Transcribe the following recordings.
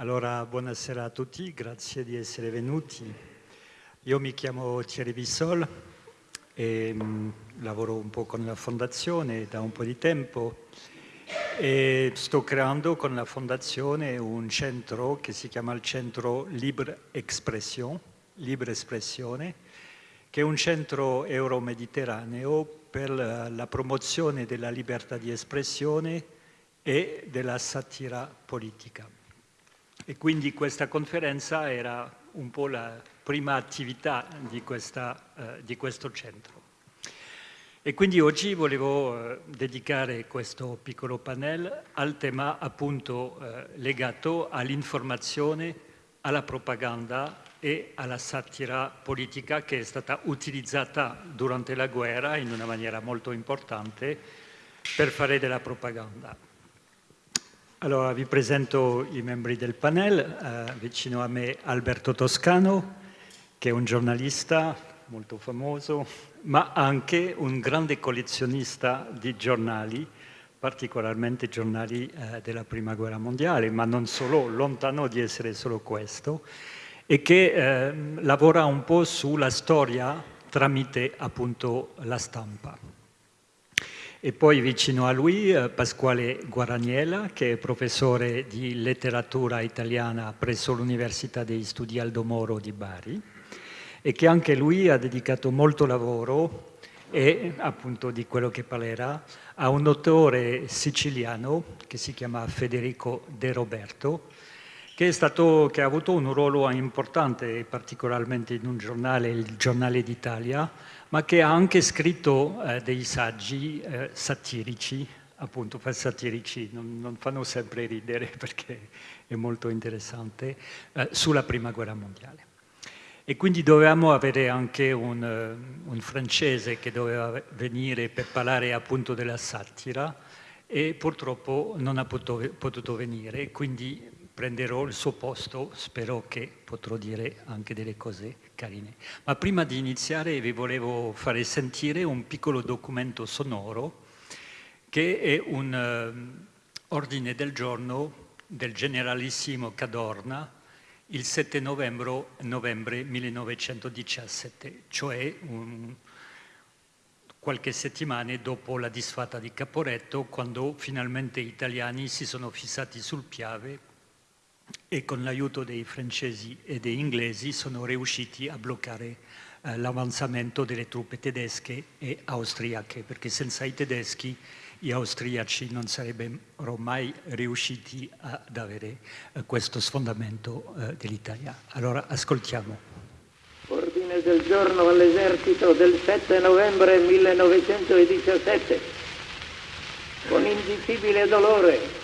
Allora, buonasera a tutti, grazie di essere venuti. Io mi chiamo Thierry Bissol e mm, lavoro un po' con la fondazione da un po' di tempo e sto creando con la fondazione un centro che si chiama il Centro Libre Expression, Libre Espressione, che è un centro euro-mediterraneo per la promozione della libertà di espressione e della satira politica. E quindi questa conferenza era un po' la prima attività di, questa, eh, di questo centro. E quindi oggi volevo eh, dedicare questo piccolo panel al tema appunto eh, legato all'informazione, alla propaganda e alla satira politica che è stata utilizzata durante la guerra in una maniera molto importante per fare della propaganda. Allora vi presento i membri del panel, eh, vicino a me Alberto Toscano, che è un giornalista molto famoso, ma anche un grande collezionista di giornali, particolarmente giornali eh, della Prima Guerra Mondiale, ma non solo, lontano di essere solo questo, e che eh, lavora un po' sulla storia tramite appunto la stampa. E poi vicino a lui eh, Pasquale Guaraniela, che è professore di letteratura italiana presso l'Università degli Studi Aldo Moro di Bari e che anche lui ha dedicato molto lavoro e appunto di quello che parlerà a un autore siciliano che si chiama Federico De Roberto che, stato, che, ha avuto un ruolo importante, particolarmente in un giornale, il Giornale d'Italia, ma che ha anche scritto eh, dei saggi eh, satirici, appunto satirici, non, non, fanno sempre ridere perché è molto interessante, eh, sulla Prima Guerra Mondiale. E quindi dovevamo avere anche un, eh, un francese che doveva venire per parlare appunto della satira e purtroppo non ha potuto, potuto venire, quindi prenderò il suo posto, spero che potrò dire anche delle cose carine. Ma prima di iniziare vi volevo fare sentire un piccolo documento sonoro che è un uh, ordine del giorno del generalissimo Cadorna il 7 novembre, novembre 1917, cioè un, qualche settimana dopo la disfatta di Caporetto, quando finalmente gli italiani si sono fissati sul Piave e con l'aiuto dei francesi e degli inglesi sono riusciti a bloccare eh, l'avanzamento delle truppe tedesche e austriache, perché senza i tedeschi gli austriaci non sarebbero mai riusciti ad avere eh, questo sfondamento eh, dell'Italia. Allora ascoltiamo. Ordine del giorno all'esercito del 7 novembre 1917. Con indicibile dolore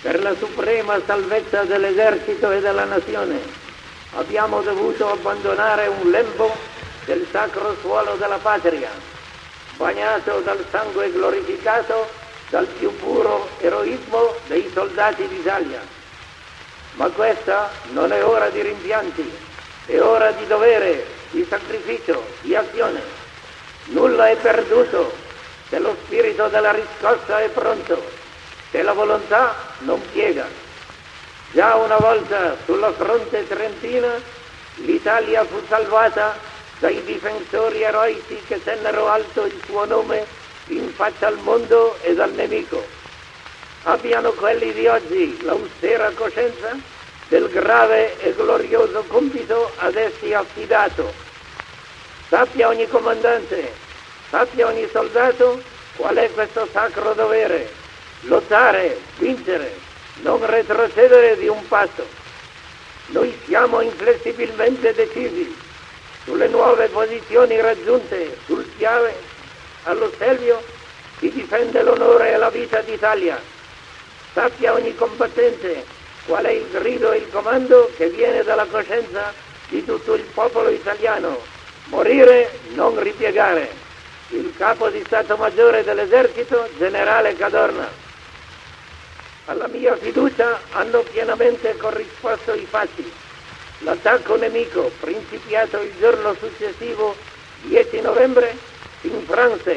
per la suprema salvezza dell'esercito e della nazione, abbiamo dovuto abbandonare un lembo del sacro suolo della patria, bagnato dal sangue glorificato dal più puro eroismo dei soldati d'Italia. Ma questa non è ora di rimpianti, è ora di dovere, di sacrificio, di azione. Nulla è perduto se lo spirito della riscossa è pronto che la volontà non piega. Già una volta sulla fronte trentina l'Italia fu salvata dai difensori eroici che tennero alto il suo nome in faccia al mondo e al nemico. Abbiano quelli di oggi l'austera coscienza del grave e glorioso compito ad essi affidato. Sappia ogni comandante, sappia ogni soldato qual è questo sacro dovere lottare, vincere, non retrocedere di un passo. Noi siamo inflessibilmente decisi sulle nuove posizioni raggiunte sul Piave, allo Stelvio, chi difende l'onore e la vita d'Italia. Sappia ogni combattente qual è il grido e il comando che viene dalla coscienza di tutto il popolo italiano. Morire, non ripiegare. Il capo di Stato Maggiore dell'Esercito, generale Cadorna. Alla mia fiducia hanno pienamente corrisposto i fatti. L'attacco nemico, principiato il giorno successivo, 10 novembre, in Francia,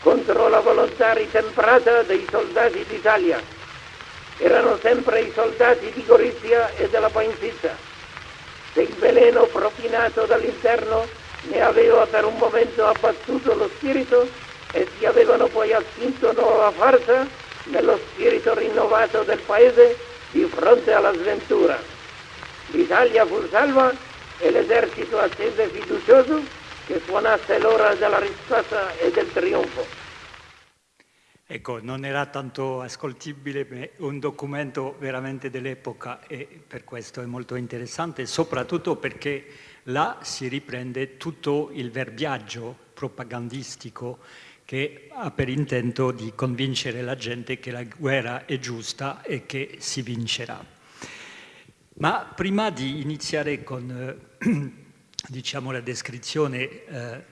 contro la volontà ritemprata dei soldati d'Italia. erano sempre i soldati di Gorizia e della Painzizza. Se il veleno propinato dall'interno ne aveva per un momento abbattuto lo spirito, essi avevano poi assunto nuova forza nello spirito rinnovato del paese di fronte alla sventura. L'Italia fu salva e l'esercito attese fiducioso che suonasse l'ora della riscossa e del trionfo. Ecco, non era tanto ascoltibile, ma un documento veramente dell'epoca e per questo è molto interessante, soprattutto perché là si riprende tutto il verbiaggio propagandistico che ha per intento di convincere la gente che la guerra è giusta e che si vincerà. Ma prima di iniziare con eh, diciamo, la descrizione eh,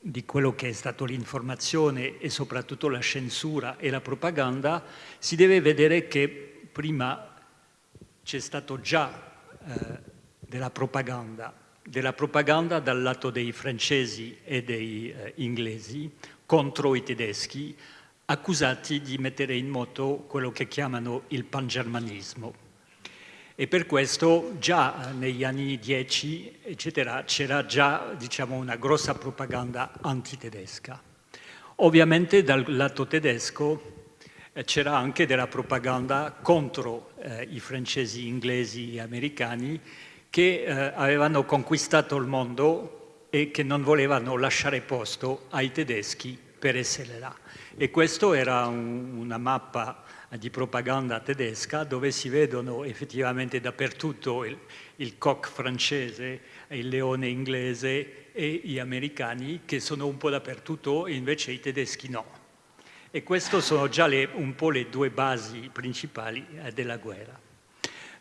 di quello che è stato l'informazione e soprattutto la censura e la propaganda, si deve vedere che prima c'è stato già eh, della propaganda, della propaganda dal lato dei francesi e dei eh, inglesi contro i tedeschi, accusati di mettere in moto quello che chiamano il pangermanismo e per questo già negli anni 10 c'era già diciamo, una grossa propaganda antitedesca. Ovviamente dal lato tedesco eh, c'era anche della propaganda contro eh, i francesi, inglesi e americani che eh, avevano conquistato il mondo e che non volevano lasciare posto ai tedeschi per essere là. E questa era un, una mappa di propaganda tedesca dove si vedono effettivamente dappertutto il, il coq francese, il leone inglese e gli americani che sono un po' dappertutto e invece i tedeschi no. E queste sono già le, un po' le due basi principali eh, della guerra.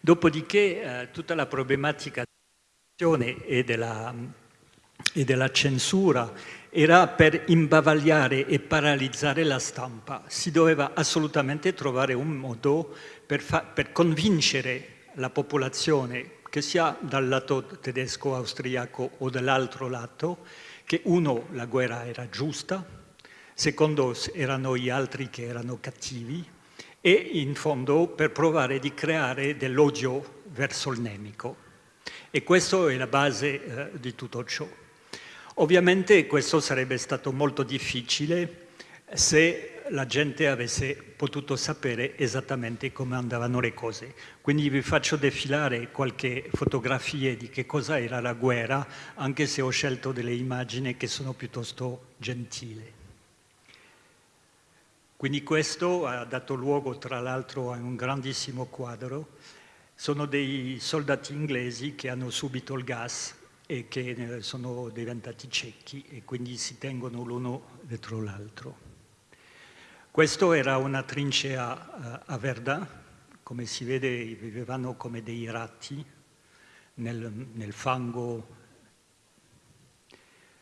Dopodiché eh, tutta la problematica e della, e della censura era per imbavagliare e paralizzare la stampa. Si doveva assolutamente trovare un modo per, per convincere la popolazione, che sia dal lato tedesco, austriaco o dall'altro lato, che uno, la guerra era giusta, secondo erano gli altri che erano cattivi e in fondo per provare di creare dell'odio verso il nemico. E questa è la base eh, di tutto ciò. Ovviamente questo sarebbe stato molto difficile se la gente avesse potuto sapere esattamente come andavano le cose. Quindi vi faccio defilare qualche fotografie di che cosa era la guerra, anche se ho scelto delle immagini che sono piuttosto gentili. Quindi questo ha dato luogo tra l'altro a un grandissimo quadro. Sono dei soldati inglesi che hanno subito il gas e che sono diventati ciechi e quindi si tengono l'uno dietro l'altro. Questa era una trincea eh, a Verdun, come si vede vivevano come dei ratti nel, nel fango.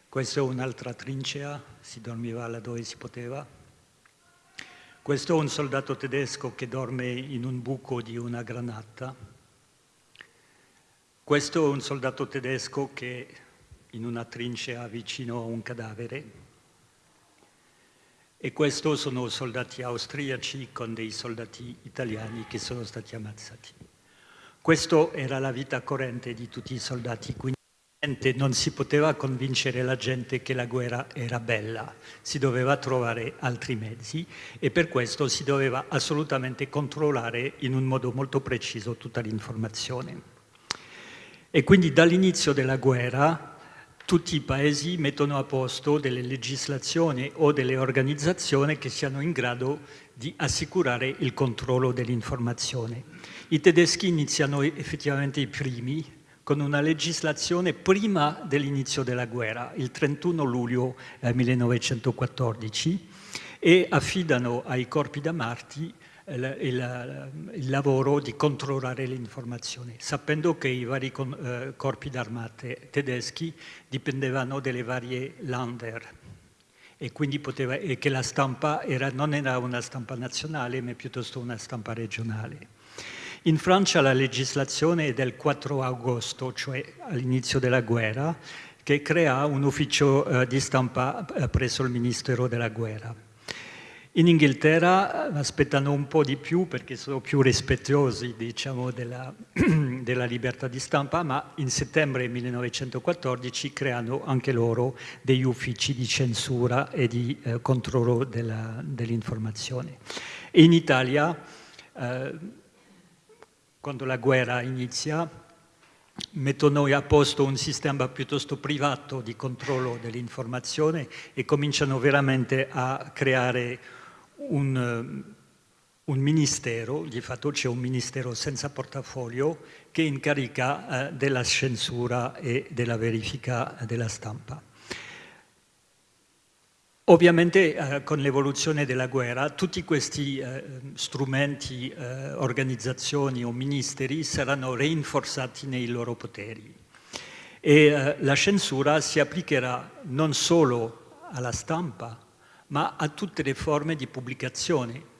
Questa è un'altra trincea, si dormiva là dove si poteva. Questo è un soldato tedesco che dorme in un buco di una granata questo è un soldato tedesco che in una trincea vicino a un cadavere e questi sono soldati austriaci con dei soldati italiani che sono stati ammazzati. Questa era la vita corrente di tutti i soldati, quindi non si poteva convincere la gente che la guerra era bella, si doveva trovare altri mezzi e per questo si doveva assolutamente controllare in un modo molto preciso tutta l'informazione. E quindi dall'inizio della guerra tutti i paesi mettono a posto delle legislazioni o delle organizzazioni che siano in grado di assicurare il controllo dell'informazione. I tedeschi iniziano effettivamente i primi con una legislazione prima dell'inizio della guerra, il 31 luglio 1914, e affidano ai corpi da Marti il, il, lavoro di controllare l'informazione, sapendo che i vari con, eh, corpi d'armate tedeschi dipendevano dalle varie Lander e quindi poteva, e che la stampa era, non era una stampa nazionale ma piuttosto una stampa regionale. In Francia la legislazione è del 4 agosto, cioè all'inizio della guerra, che crea un ufficio eh, di stampa eh, presso il Ministero della Guerra. In Inghilterra eh, aspettano un po' di più perché sono più rispettosi diciamo, della, della, libertà di stampa, ma in settembre 1914 creano anche loro degli uffici di censura e di eh, controllo dell'informazione. In Italia, eh, quando la guerra inizia, mettono a posto un sistema piuttosto privato di controllo dell'informazione e cominciano veramente a creare un, eh, un ministero, di fatto c'è un ministero senza portafoglio che incarica eh, della censura e della verifica della stampa. Ovviamente eh, con l'evoluzione della guerra tutti questi eh, strumenti, eh, organizzazioni o ministeri saranno rinforzati nei loro poteri e eh, la censura si applicherà non solo alla stampa ma a tutte le forme di pubblicazione,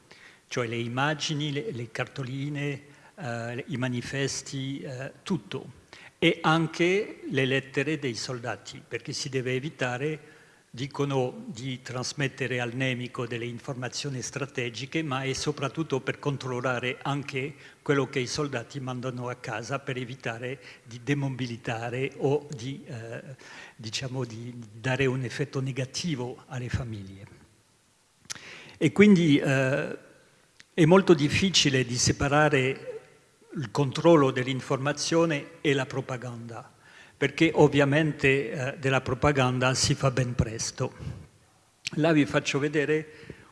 cioè le immagini, le, le cartoline, eh, i manifesti, eh, tutto. E anche le lettere dei soldati, perché si deve evitare, dicono, di trasmettere al nemico delle informazioni strategiche, ma è soprattutto per controllare anche quello che i soldati mandano a casa per evitare di demobilitare o di, eh, diciamo, di dare un effetto negativo alle famiglie. E quindi eh, è molto difficile di separare il controllo dell'informazione e la propaganda, perché ovviamente eh, della propaganda si fa ben presto. Là vi faccio vedere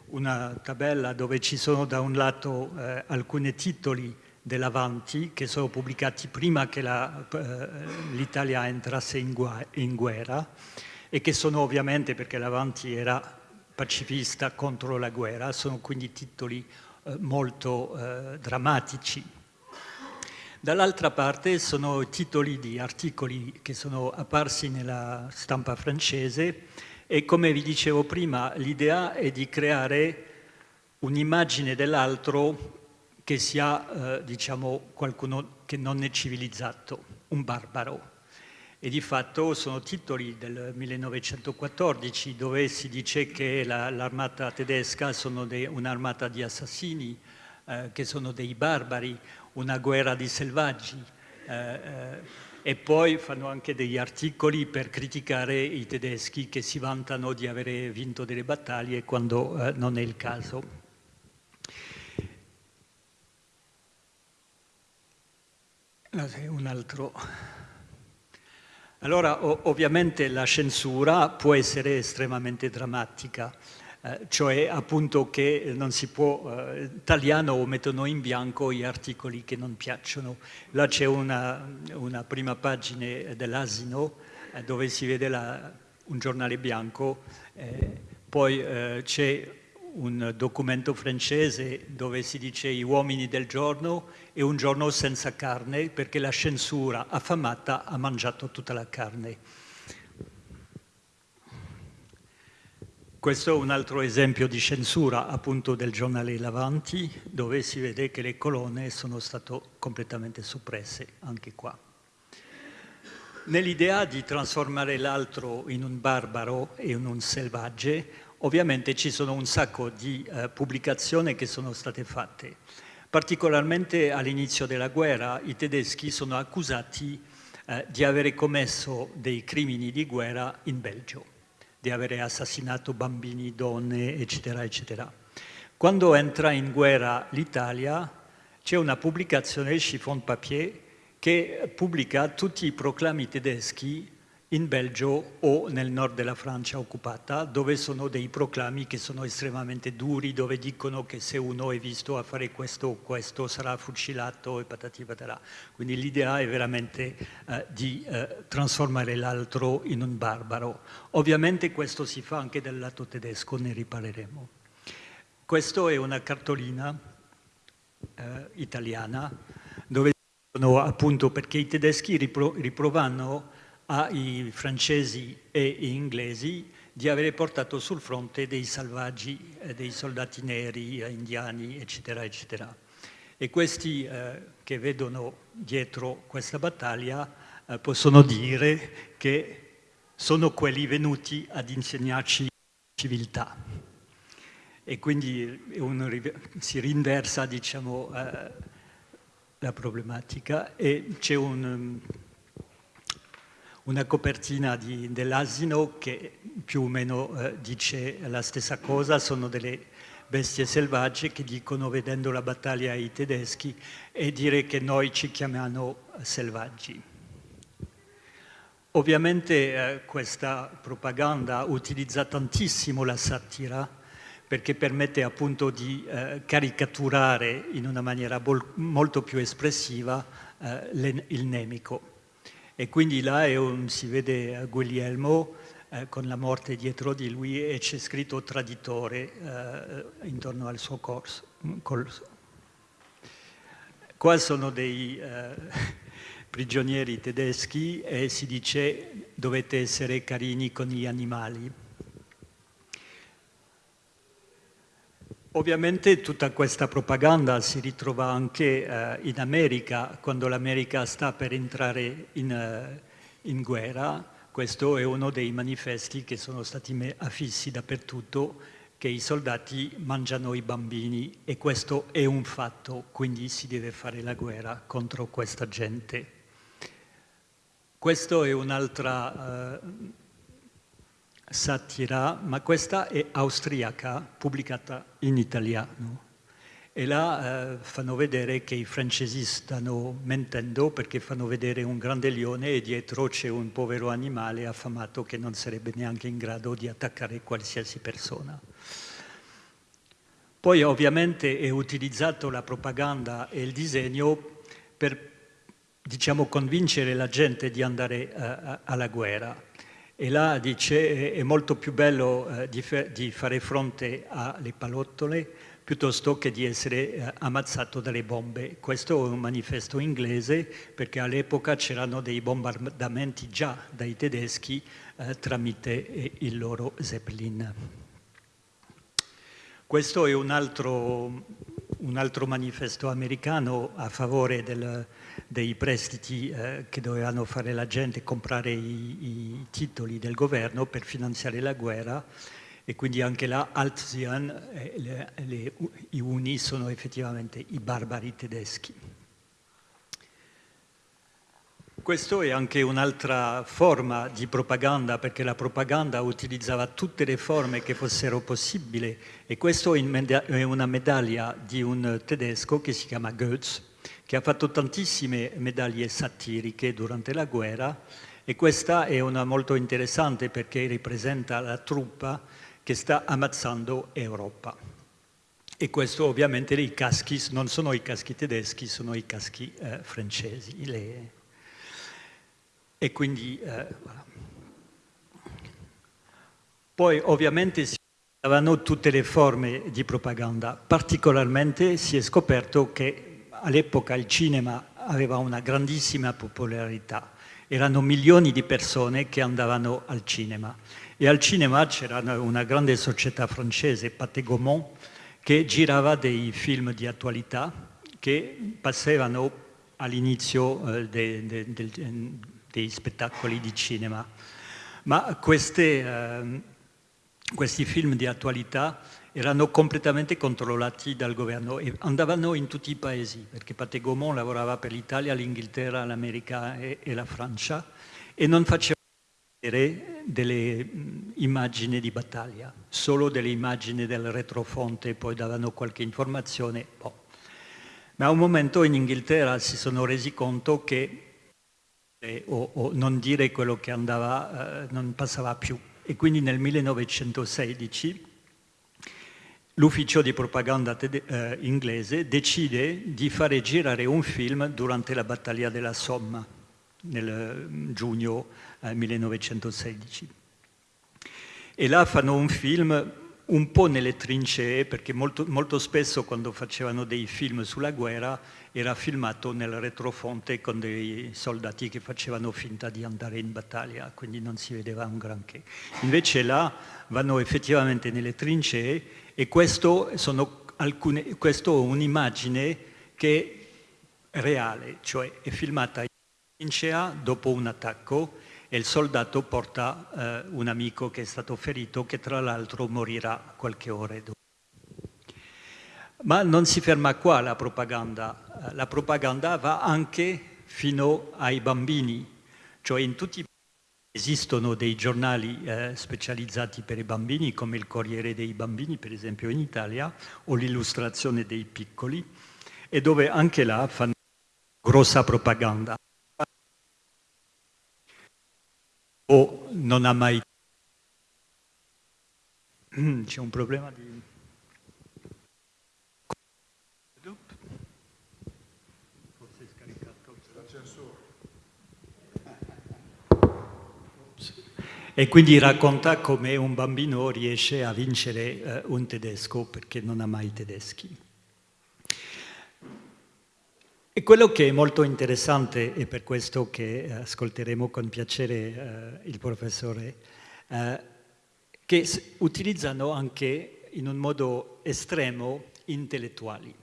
una tabella dove ci sono da un lato eh, alcuni titoli dell'Avanti che sono pubblicati prima che eh, l'Italia entrasse in, in guerra e che sono ovviamente, perché l'Avanti era pacifista contro la guerra, sono quindi titoli eh, molto eh, drammatici. Dall'altra parte sono titoli di articoli che sono apparsi nella stampa francese e come vi dicevo prima l'idea è di creare un'immagine dell'altro che sia eh, diciamo qualcuno che non è civilizzato, un barbaro e di fatto sono titoli del 1914 dove si dice che l'armata la, tedesca sono un'armata di assassini, eh, che sono dei barbari, una guerra di selvaggi eh, eh, e poi fanno anche degli articoli per criticare i tedeschi che si vantano di avere vinto delle battaglie quando eh, non è il caso. Un altro... Allora, ovviamente la censura può essere estremamente drammatica, eh, cioè appunto che non si può, eh, tagliano o mettono in bianco gli articoli che non piacciono. Là c'è una, una, prima pagina dell'Asino eh, dove si vede la, un giornale bianco, eh, poi eh, c'è un documento francese dove si dice gli uomini del giorno e un giorno senza carne perché la censura affamata ha mangiato tutta la carne. Questo è un altro esempio di censura appunto del giornale Lavanti dove si vede che le colonne sono state completamente soppresse anche qua. Nell'idea di trasformare l'altro in un barbaro e in un selvaggio Ovviamente ci sono un sacco di eh, pubblicazioni che sono state fatte. Particolarmente all'inizio della guerra i tedeschi sono accusati eh, di avere commesso dei crimini di guerra in Belgio, di avere assassinato bambini, donne, eccetera, eccetera. Quando entra in guerra l'Italia c'è una pubblicazione, Chiffon Papier, che pubblica tutti i proclami tedeschi in Belgio o nel nord della Francia occupata, dove sono dei proclami che sono estremamente duri, dove dicono che se uno è visto a fare questo o questo sarà fucilato e patati patarà. Quindi l'idea è veramente eh, di eh, trasformare l'altro in un barbaro. Ovviamente questo si fa anche dal lato tedesco, ne riparleremo. Questa è una cartolina eh, italiana, dove dicono appunto perché i tedeschi ripro riprovano ai francesi e inglesi di avere portato sul fronte dei salvaggi, eh, dei soldati neri, eh, indiani, eccetera, eccetera. E questi eh, che vedono dietro questa battaglia eh, possono dire che sono quelli venuti ad insegnarci civiltà. e quindi un, si rinversa diciamo, eh, la problematica e c'è un, una copertina dell'asino che più o meno eh, dice la stessa cosa, sono delle bestie selvagge che dicono vedendo la battaglia ai tedeschi e dire che noi ci chiamiamo selvaggi. Ovviamente eh, questa propaganda utilizza tantissimo la satira perché permette appunto di eh, caricaturare in una maniera molto più espressiva eh, il nemico. E quindi là un, si vede Guglielmo eh, con la morte dietro di lui e c'è scritto traditore eh, intorno al suo corso. corso. Qua sono dei eh, prigionieri tedeschi e si dice dovete essere carini con gli animali. Ovviamente tutta questa propaganda si ritrova anche eh, in America, quando l'America sta per entrare in, uh, in guerra, questo è uno dei manifesti che sono stati affissi dappertutto, che i soldati mangiano i bambini e questo è un fatto, quindi si deve fare la guerra contro questa gente. Questa è un'altra uh, satira, ma questa è austriaca, pubblicata in italiano e là eh, fanno vedere che i francesi stanno mentendo perché fanno vedere un grande leone e dietro c'è un povero animale affamato che non sarebbe neanche in grado di attaccare qualsiasi persona. Poi ovviamente è utilizzato la propaganda e il disegno per diciamo, convincere la gente di andare uh, alla guerra. E là dice è molto più bello uh, di, di fare fronte alle palottole piuttosto che di essere eh, ammazzato dalle bombe. Questo è un manifesto inglese perché all'epoca c'erano dei bombardamenti già dai tedeschi eh, tramite eh, il loro Zeppelin. Questo è un altro, un altro manifesto americano a favore del, dei prestiti eh, che dovevano fare la gente, comprare i, i titoli del governo per finanziare la guerra. E quindi anche là Altsian, eh, i Uni sono effettivamente i barbari tedeschi. Questo è anche un'altra forma di propaganda, perché la propaganda utilizzava tutte le forme che fossero possibili. E questo è una medaglia di un tedesco che si chiama Goetz, che ha fatto tantissime medaglie satiriche durante la guerra e questa è una molto interessante perché ripresenta la truppa che sta ammazzando Europa. E questo ovviamente i caschi non sono i caschi tedeschi, sono i caschi eh, francesi. Le... E quindi, eh. Poi ovviamente si usavano tutte le forme di propaganda, particolarmente si è scoperto che all'epoca il cinema aveva una grandissima popolarità, erano milioni di persone che andavano al cinema e al cinema c'era una grande società francese, Pathé Gaumont, che girava dei film di attualità che passavano all'inizio eh, de, de, de, dei spettacoli di cinema. Ma queste, eh, questi film di attualità erano completamente controllati dal governo e andavano in tutti i paesi, perché Pathé Gaumont lavorava per l'Italia, l'Inghilterra, l'America e, e la Francia e non faceva delle immagini di battaglia, solo delle immagini del retrofonte, poi davano qualche informazione. Boh. Ma a un momento in Inghilterra si sono resi conto che eh, o, o, non dire quello che andava eh, non passava più. E quindi nel 1916 l'ufficio di propaganda eh, inglese decide di fare girare un film durante la battaglia della Somma nel mm, giugno 1916. E là fanno un film un po' nelle trincee, perché molto, molto, spesso quando facevano dei film sulla guerra era filmato nel retrofonte con dei soldati che facevano finta di andare in battaglia, quindi non si vedeva un granché. Invece là vanno effettivamente nelle trincee e questo, alcune, questo è un'immagine che è reale, cioè è filmata in trincea dopo un attacco e il soldato porta eh, un amico che è stato ferito che tra l'altro morirà qualche ora dopo. Ma non si ferma qua la propaganda, la propaganda va anche fino ai bambini, cioè in tutti i Esistono dei giornali eh, specializzati per i bambini, come il Corriere dei Bambini, per esempio in Italia, o l'Illustrazione dei Piccoli, e dove anche là fanno grossa propaganda. O non ha mai... C'è un problema di... E quindi racconta come un bambino riesce a vincere eh, un tedesco perché non ha mai tedeschi. E quello che è molto interessante, e per questo che ascolteremo con piacere eh, il professore, eh, che utilizzano anche in un modo estremo intellettuali.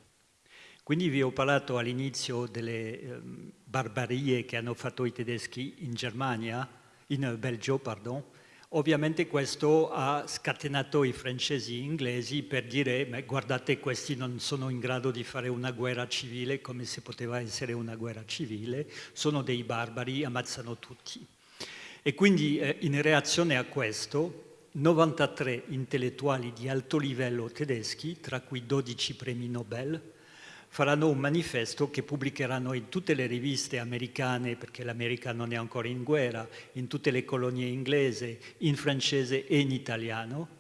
Quindi vi ho parlato all'inizio delle eh, barbarie che hanno fatto i tedeschi in Germania, in Belgio, pardon, ovviamente questo ha scatenato i francesi e inglesi per dire ma guardate questi non sono in grado di fare una guerra civile come se poteva essere una guerra civile, sono dei barbari, ammazzano tutti. E quindi eh, in reazione a questo 93 intellettuali di alto livello tedeschi, tra cui 12 premi Nobel, faranno un manifesto che pubblicheranno in tutte le riviste americane, perché l'America non è ancora in guerra, in tutte le colonie inglesi, in francese e in italiano,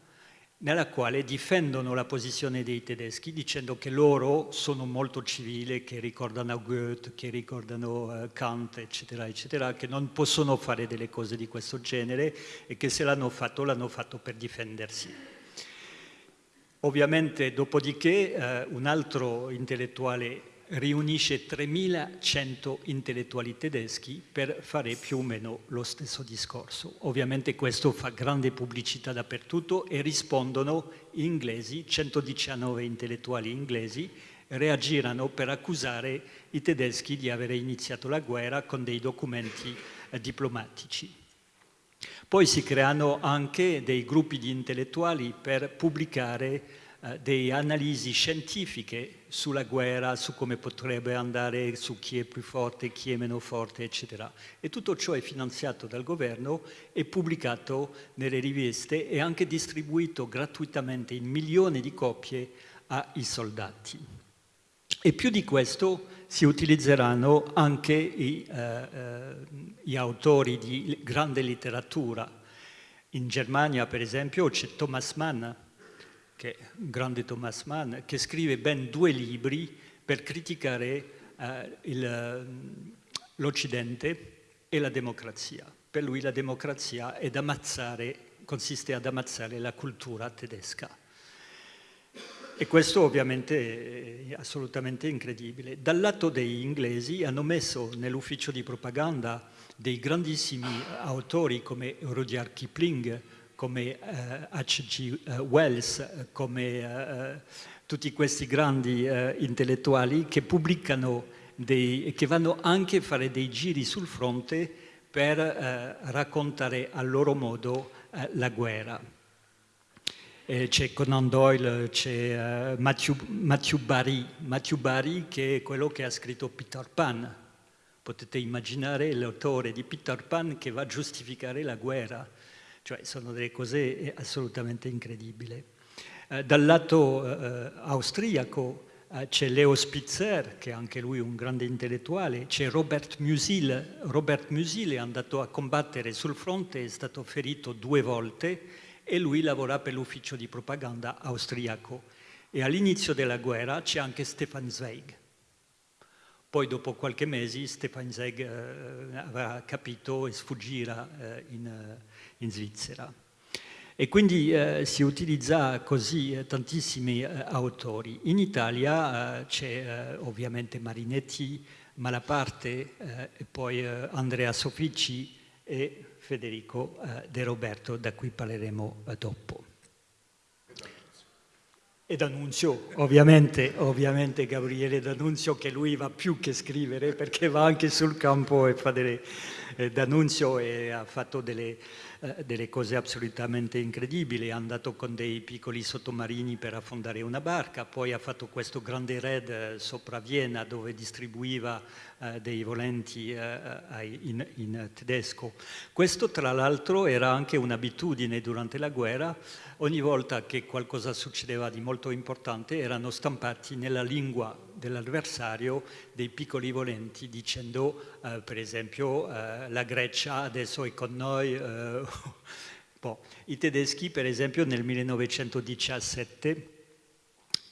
nella quale difendono la posizione dei tedeschi dicendo che loro sono molto civili, che ricordano Goethe, che ricordano uh, Kant, eccetera, eccetera, che non possono fare delle cose di questo genere e che se l'hanno fatto, l'hanno fatto per difendersi. Ovviamente, dopodiché, eh, un altro intellettuale riunisce 3100 intellettuali tedeschi per fare più o meno lo stesso discorso. Ovviamente questo fa grande pubblicità dappertutto e rispondono inglesi, 119 intellettuali inglesi, reagirono per accusare i tedeschi di aver iniziato la guerra con dei documenti eh, diplomatici. Poi si creano anche dei gruppi di intellettuali per pubblicare eh, delle analisi scientifiche sulla guerra, su come potrebbe andare, su chi è più forte, chi è meno forte, eccetera. E tutto ciò è finanziato dal governo e pubblicato nelle riviste e anche distribuito gratuitamente in milioni di copie ai soldati. E più di questo si utilizzeranno anche i, eh, eh, gli autori di grande letteratura. In Germania, per esempio, c'è Thomas Mann, che un grande Thomas Mann, che scrive ben due libri per criticare eh, l'Occidente e la democrazia. Per lui la democrazia consiste ad ammazzare la cultura tedesca. E questo ovviamente è assolutamente incredibile. Dal lato degli inglesi hanno messo nell'ufficio di propaganda dei grandissimi autori come Rudyard Kipling, come H.G. Uh, Wells, come uh, tutti questi grandi uh, intellettuali che pubblicano dei, che vanno anche a fare dei giri sul fronte per raccontare a loro modo la guerra c'è Conan Doyle, c'è uh, Matthew, Matthew, Barry, Matthew Barry che è quello che ha scritto Peter Pan. Potete immaginare l'autore di Peter Pan che va a giustificare la guerra, cioè sono delle cose assolutamente incredibili. Uh, dal lato uh, austriaco c'è Leo Spitzer, che è anche lui un grande intellettuale, c'è Robert Musil. Robert Musil è andato a combattere sul fronte, è stato ferito due volte, e lui lavora per l'ufficio di propaganda austriaco. E all'inizio della guerra c'è anche Stefan Zweig. Poi dopo qualche mesi Stefan Zweig eh, avrà capito e sfuggirà eh, in, eh, in, Svizzera. E quindi eh, si utilizza così eh, tantissimi eh, autori. In Italia c'è ovviamente Marinetti, Malaparte e poi Andrea Sofici e Federico eh, De Roberto, da cui parleremo eh, dopo. E D'Annunzio, ovviamente, ovviamente Gabriele D'Annunzio, che lui va più che scrivere, perché va anche sul campo e fa delle... Eh, D'Annunzio ha fatto delle, eh, delle cose assolutamente incredibili, è andato con dei piccoli sottomarini per affondare una barca, poi ha fatto questo grande raid eh, sopra Vienna dove distribuiva eh, dei volenti in, tedesco. Questo tra l'altro era anche un'abitudine durante la guerra, ogni volta che qualcosa succedeva di molto importante erano stampati nella lingua dell'avversario dei piccoli volenti dicendo eh, per esempio eh, la Grecia adesso è con noi. Boh. I tedeschi per esempio nel 1917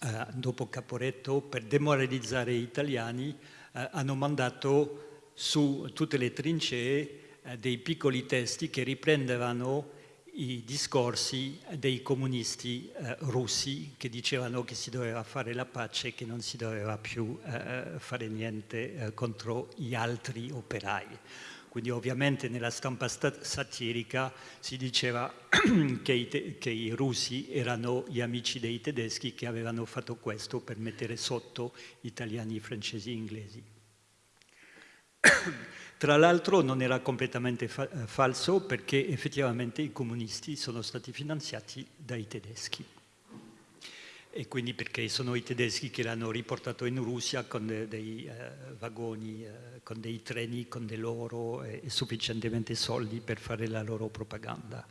eh, dopo Caporetto per demoralizzare gli italiani eh, hanno mandato su tutte le trincee dei piccoli testi che riprendevano i discorsi dei comunisti eh, russi che dicevano che si doveva fare la pace e che non si doveva più eh, fare niente eh, contro gli altri operai. Quindi ovviamente nella stampa satirica si diceva che i, che i russi erano gli amici dei tedeschi che avevano fatto questo per mettere sotto italiani, francesi e inglesi. Tra l'altro non era completamente fa eh, falso perché effettivamente i comunisti sono stati finanziati dai tedeschi e quindi perché sono i tedeschi che l'hanno riportato in Russia con de dei eh, vagoni, eh, con dei treni, con dei loro e, e sufficientemente soldi per fare la loro propaganda.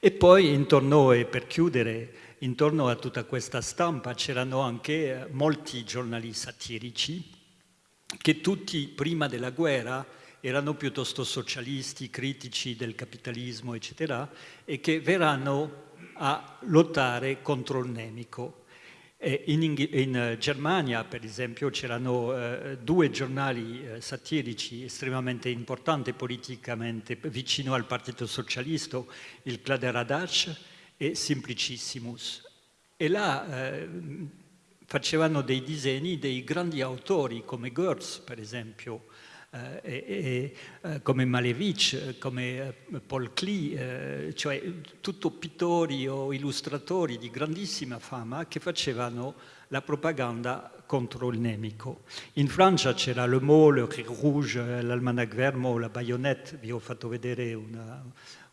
E poi intorno, e per chiudere, intorno a tutta questa stampa c'erano anche eh, molti giornali satirici che tutti prima della guerra erano piuttosto socialisti, critici del capitalismo, eccetera, e che verranno a lottare contro il nemico. In, in, Germania, per esempio, c'erano eh, due giornali eh, satirici estremamente importanti politicamente vicino al Partito Socialista, il Kladderadatsch e Simplicissimus. E là eh, facevano dei disegni dei grandi autori come Goetz, per esempio, eh, e, e, come Malevich, come eh, Paul Klee, eh, cioè tutto pittori o illustratori di grandissima fama che facevano la propaganda contro il nemico. In Francia c'era Le Mot, Le Rouge, l'Almanach Vermo, la Baionette, vi ho fatto vedere una,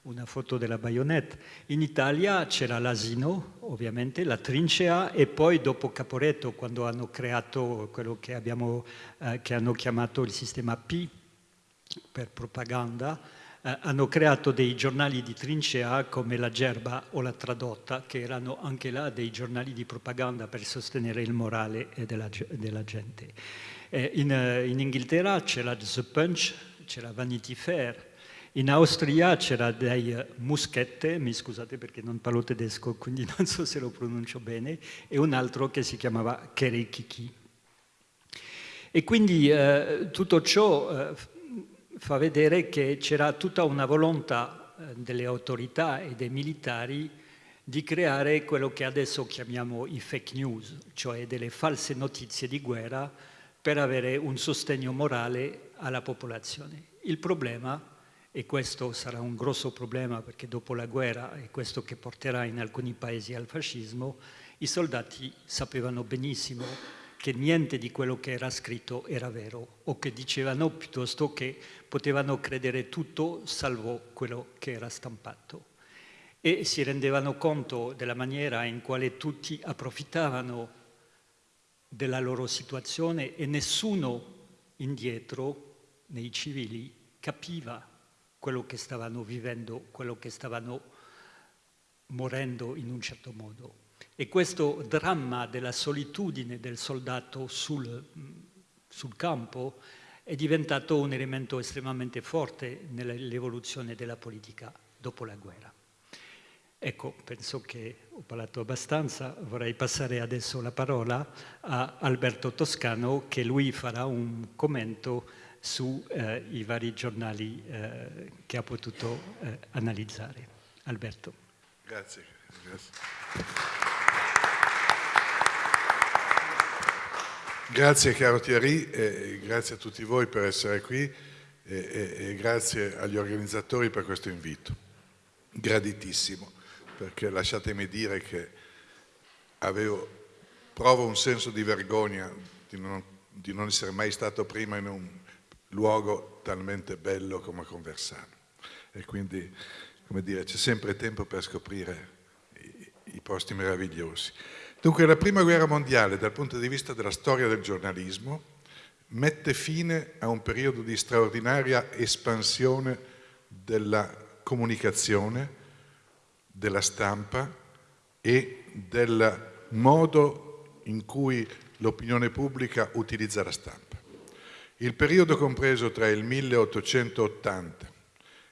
una foto della baionetta. In Italia c'era l'asino, ovviamente, la trincea e poi dopo Caporetto, quando hanno creato quello che, abbiamo, eh, che hanno chiamato il sistema P per propaganda, eh, hanno creato dei giornali di trincea come la Gerba o la Tradotta, che erano anche là dei giornali di propaganda per sostenere il morale della, della gente. Eh, in, eh, in Inghilterra c'era The Punch, c'era Vanity Fair, in Austria c'era dei Muschette, mi scusate perché non parlo tedesco, quindi non so se lo pronuncio bene, e un altro che si chiamava Kerekiki. E quindi eh, tutto ciò eh, fa vedere che c'era tutta una volontà eh, delle autorità e dei militari di creare quello che adesso chiamiamo i fake news, cioè delle false notizie di guerra per avere un sostegno morale alla popolazione. Il problema e questo sarà un grosso problema perché dopo la guerra, è questo che porterà in alcuni paesi al fascismo, i soldati sapevano benissimo che niente di quello che era scritto era vero o che dicevano piuttosto che potevano credere tutto salvo quello che era stampato. E si rendevano conto della maniera in quale tutti approfittavano della loro situazione e nessuno indietro nei civili capiva quello che stavano vivendo, quello che stavano morendo in un certo modo. E questo dramma della solitudine del soldato sul, sul campo è diventato un elemento estremamente forte nell'evoluzione della politica dopo la guerra. Ecco, penso che ho parlato abbastanza, vorrei passare adesso la parola a Alberto Toscano che lui farà un commento sui eh, vari giornali eh, che ha potuto eh, analizzare. Alberto. Grazie. Grazie. Grazie caro Thierry grazie a tutti voi per essere qui e, e, e grazie agli organizzatori per questo invito. Graditissimo, perché lasciatemi dire che avevo, provo un senso di vergogna di non, di non essere mai stato prima in un luogo talmente bello come Conversano. E quindi come dire, c'è sempre tempo per scoprire i, i posti meravigliosi. Dunque la prima guerra mondiale dal punto di vista della storia del giornalismo mette fine a un periodo di straordinaria espansione della comunicazione, della stampa e del modo in cui l'opinione pubblica utilizza la stampa. Il periodo compreso tra il 1880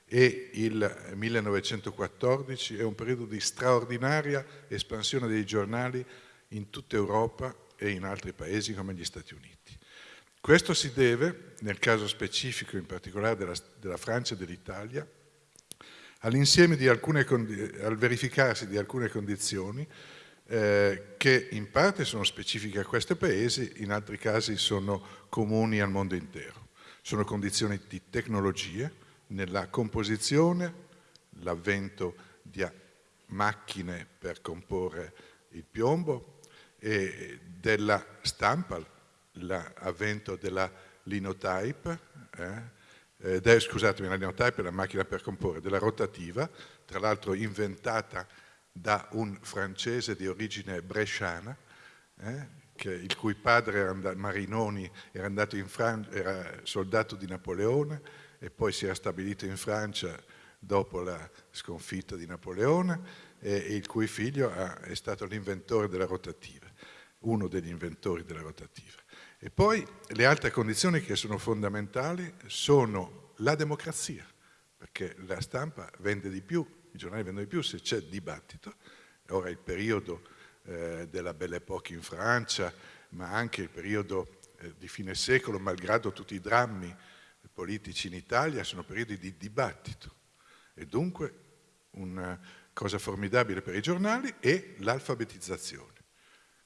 e il 1914 è un periodo di straordinaria espansione dei giornali in tutta Europa e in altri paesi come gli Stati Uniti. Questo si deve, nel caso specifico in particolare della, della Francia e dell'Italia, al verificarsi di alcune condizioni eh, che in parte sono specifiche a questi paesi, in altri casi sono comuni al mondo intero. Sono condizioni di tecnologie, nella composizione, l'avvento di macchine per comporre il piombo e della stampa, l'avvento della linotype, eh? Eh, scusatemi, la linotype è la macchina per comporre, della rotativa, tra l'altro inventata da un francese di origine bresciana, eh? che, il cui padre era andato, Marinoni era andato in Francia, era soldato di Napoleone e poi si era stabilito in Francia dopo la sconfitta di Napoleone e, il cui figlio ha, è stato l'inventore della rotativa, uno degli inventori della rotativa. E poi le altre condizioni che sono fondamentali sono la democrazia, perché la stampa vende di più, giornali vendono di più se c'è dibattito, ora il periodo eh, della Belle Époque in Francia, ma anche il periodo eh, di fine secolo, malgrado tutti i drammi politici in Italia sono periodi di dibattito. E dunque una cosa formidabile per i giornali è l'alfabetizzazione,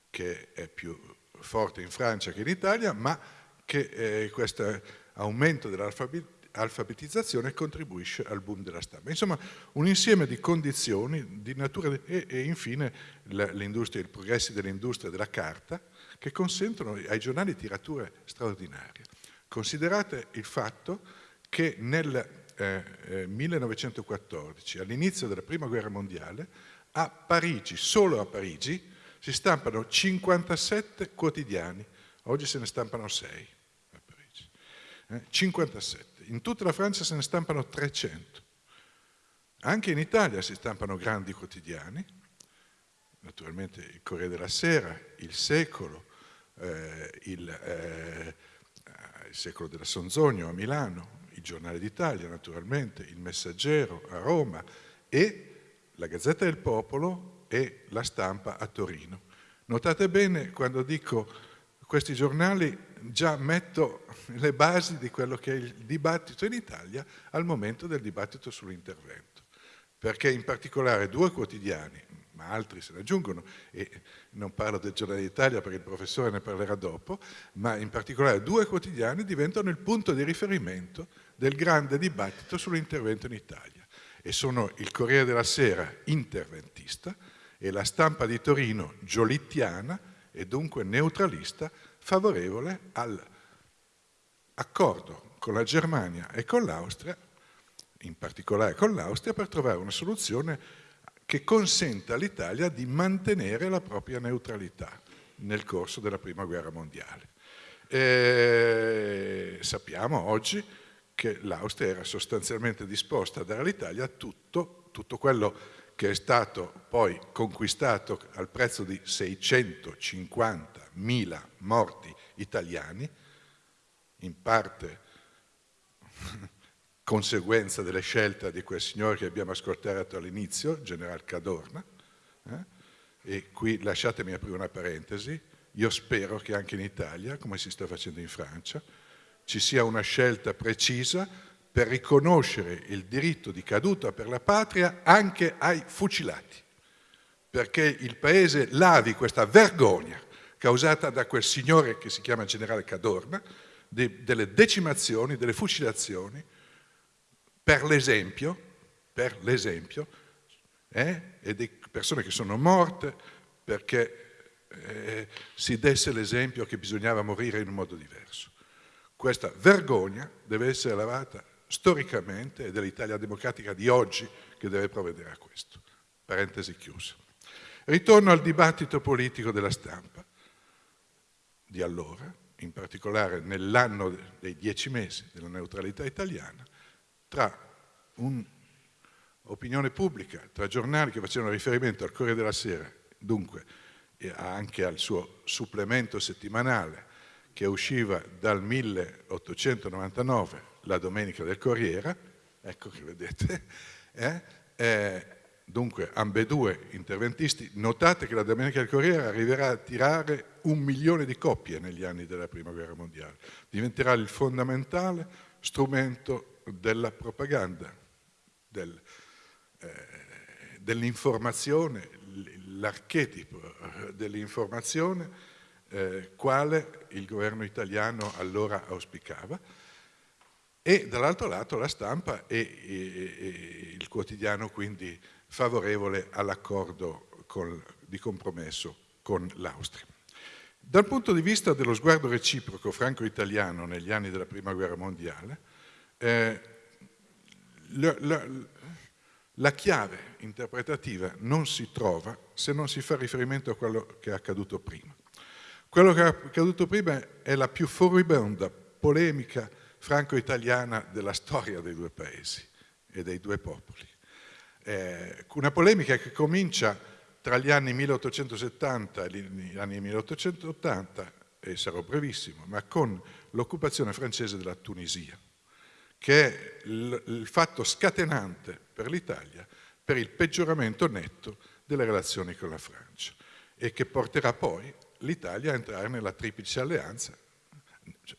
che è più forte in Francia che in Italia, ma che eh, questo aumento dell'alfabetizzazione contribuisce al boom della stampa. Insomma, un insieme di condizioni di natura e, e infine i progressi dell'industria della carta che consentono ai giornali tirature straordinarie. Considerate il fatto che nel eh, eh, 1914, all'inizio della Prima Guerra Mondiale, a Parigi, solo a Parigi, si stampano 57 quotidiani, oggi se ne stampano 6 a Parigi, eh, 57. In tutta la Francia se ne stampano 300. Anche in Italia si stampano grandi quotidiani, naturalmente il Corriere della Sera, il Secolo, eh, il eh, il secolo della Sonzogno a Milano, il Giornale d'Italia naturalmente, il Messaggero a Roma e la Gazzetta del Popolo e la Stampa a Torino. Notate bene quando dico questi giornali già metto le basi di quello che è il dibattito in Italia al momento del dibattito sull'intervento, perché in particolare due quotidiani, ma altri se ne aggiungono e non parlo del Giornale d'Italia perché il professore ne parlerà dopo, ma in particolare due quotidiani diventano il punto di riferimento del grande dibattito sull'intervento in Italia. E sono il Corriere della Sera interventista e la stampa di Torino giolittiana e dunque neutralista favorevole all'accordo con la Germania e con l'Austria, in particolare con l'Austria, per trovare una soluzione che consente all'Italia di mantenere la propria neutralità nel corso della Prima Guerra Mondiale. E sappiamo oggi che l'Austria era sostanzialmente disposta a dare all'Italia tutto, tutto quello che è stato poi conquistato al prezzo di 650.000 morti italiani, in parte conseguenza delle scelte di quel signore che abbiamo ascoltato all'inizio, General Cadorna, eh? e qui lasciatemi aprire una parentesi, io spero che anche in Italia, come si sta facendo in Francia, ci sia una scelta precisa per riconoscere il diritto di caduta per la patria anche ai fucilati, perché il Paese lavi questa vergogna causata da quel signore che si chiama generale Cadorna, de, delle decimazioni, delle fucilazioni, per l'esempio, per l'esempio, eh, e di persone che sono morte perché eh, si desse l'esempio che bisognava morire in un modo diverso. Questa vergogna deve essere lavata storicamente ed è l'Italia democratica di oggi che deve provvedere a questo. Parentesi chiusa. Ritorno al dibattito politico della stampa di allora, in particolare nell'anno dei dieci mesi della neutralità italiana, tra un'opinione pubblica, tra giornali che facevano riferimento al Corriere della Sera, dunque anche al suo supplemento settimanale che usciva dal 1899, la Domenica del Corriere, ecco che vedete, eh, eh, dunque ambedue interventisti, notate che la Domenica del Corriere arriverà a tirare un milione di coppie negli anni della Prima Guerra Mondiale, diventerà il fondamentale strumento della propaganda, del, eh, dell'informazione, l'archetipo eh, dell'informazione eh, quale il governo italiano allora auspicava. E dall'altro lato la stampa e, e, e il quotidiano quindi favorevole all'accordo di compromesso con l'Austria. Dal punto di vista dello sguardo reciproco franco-italiano negli anni della Prima Guerra Mondiale, eh, la, la, la chiave interpretativa non si trova se non si fa riferimento a quello che è accaduto prima. Quello che è accaduto prima è la più furibonda polemica franco-italiana della storia dei due paesi e dei due popoli. Eh, una polemica che comincia tra gli anni 1870 e gli anni 1880, e sarò brevissimo, ma con l'occupazione francese della Tunisia, che è il, fatto scatenante per l'Italia per il peggioramento netto delle relazioni con la Francia e che porterà poi l'Italia a entrare nella triplice alleanza,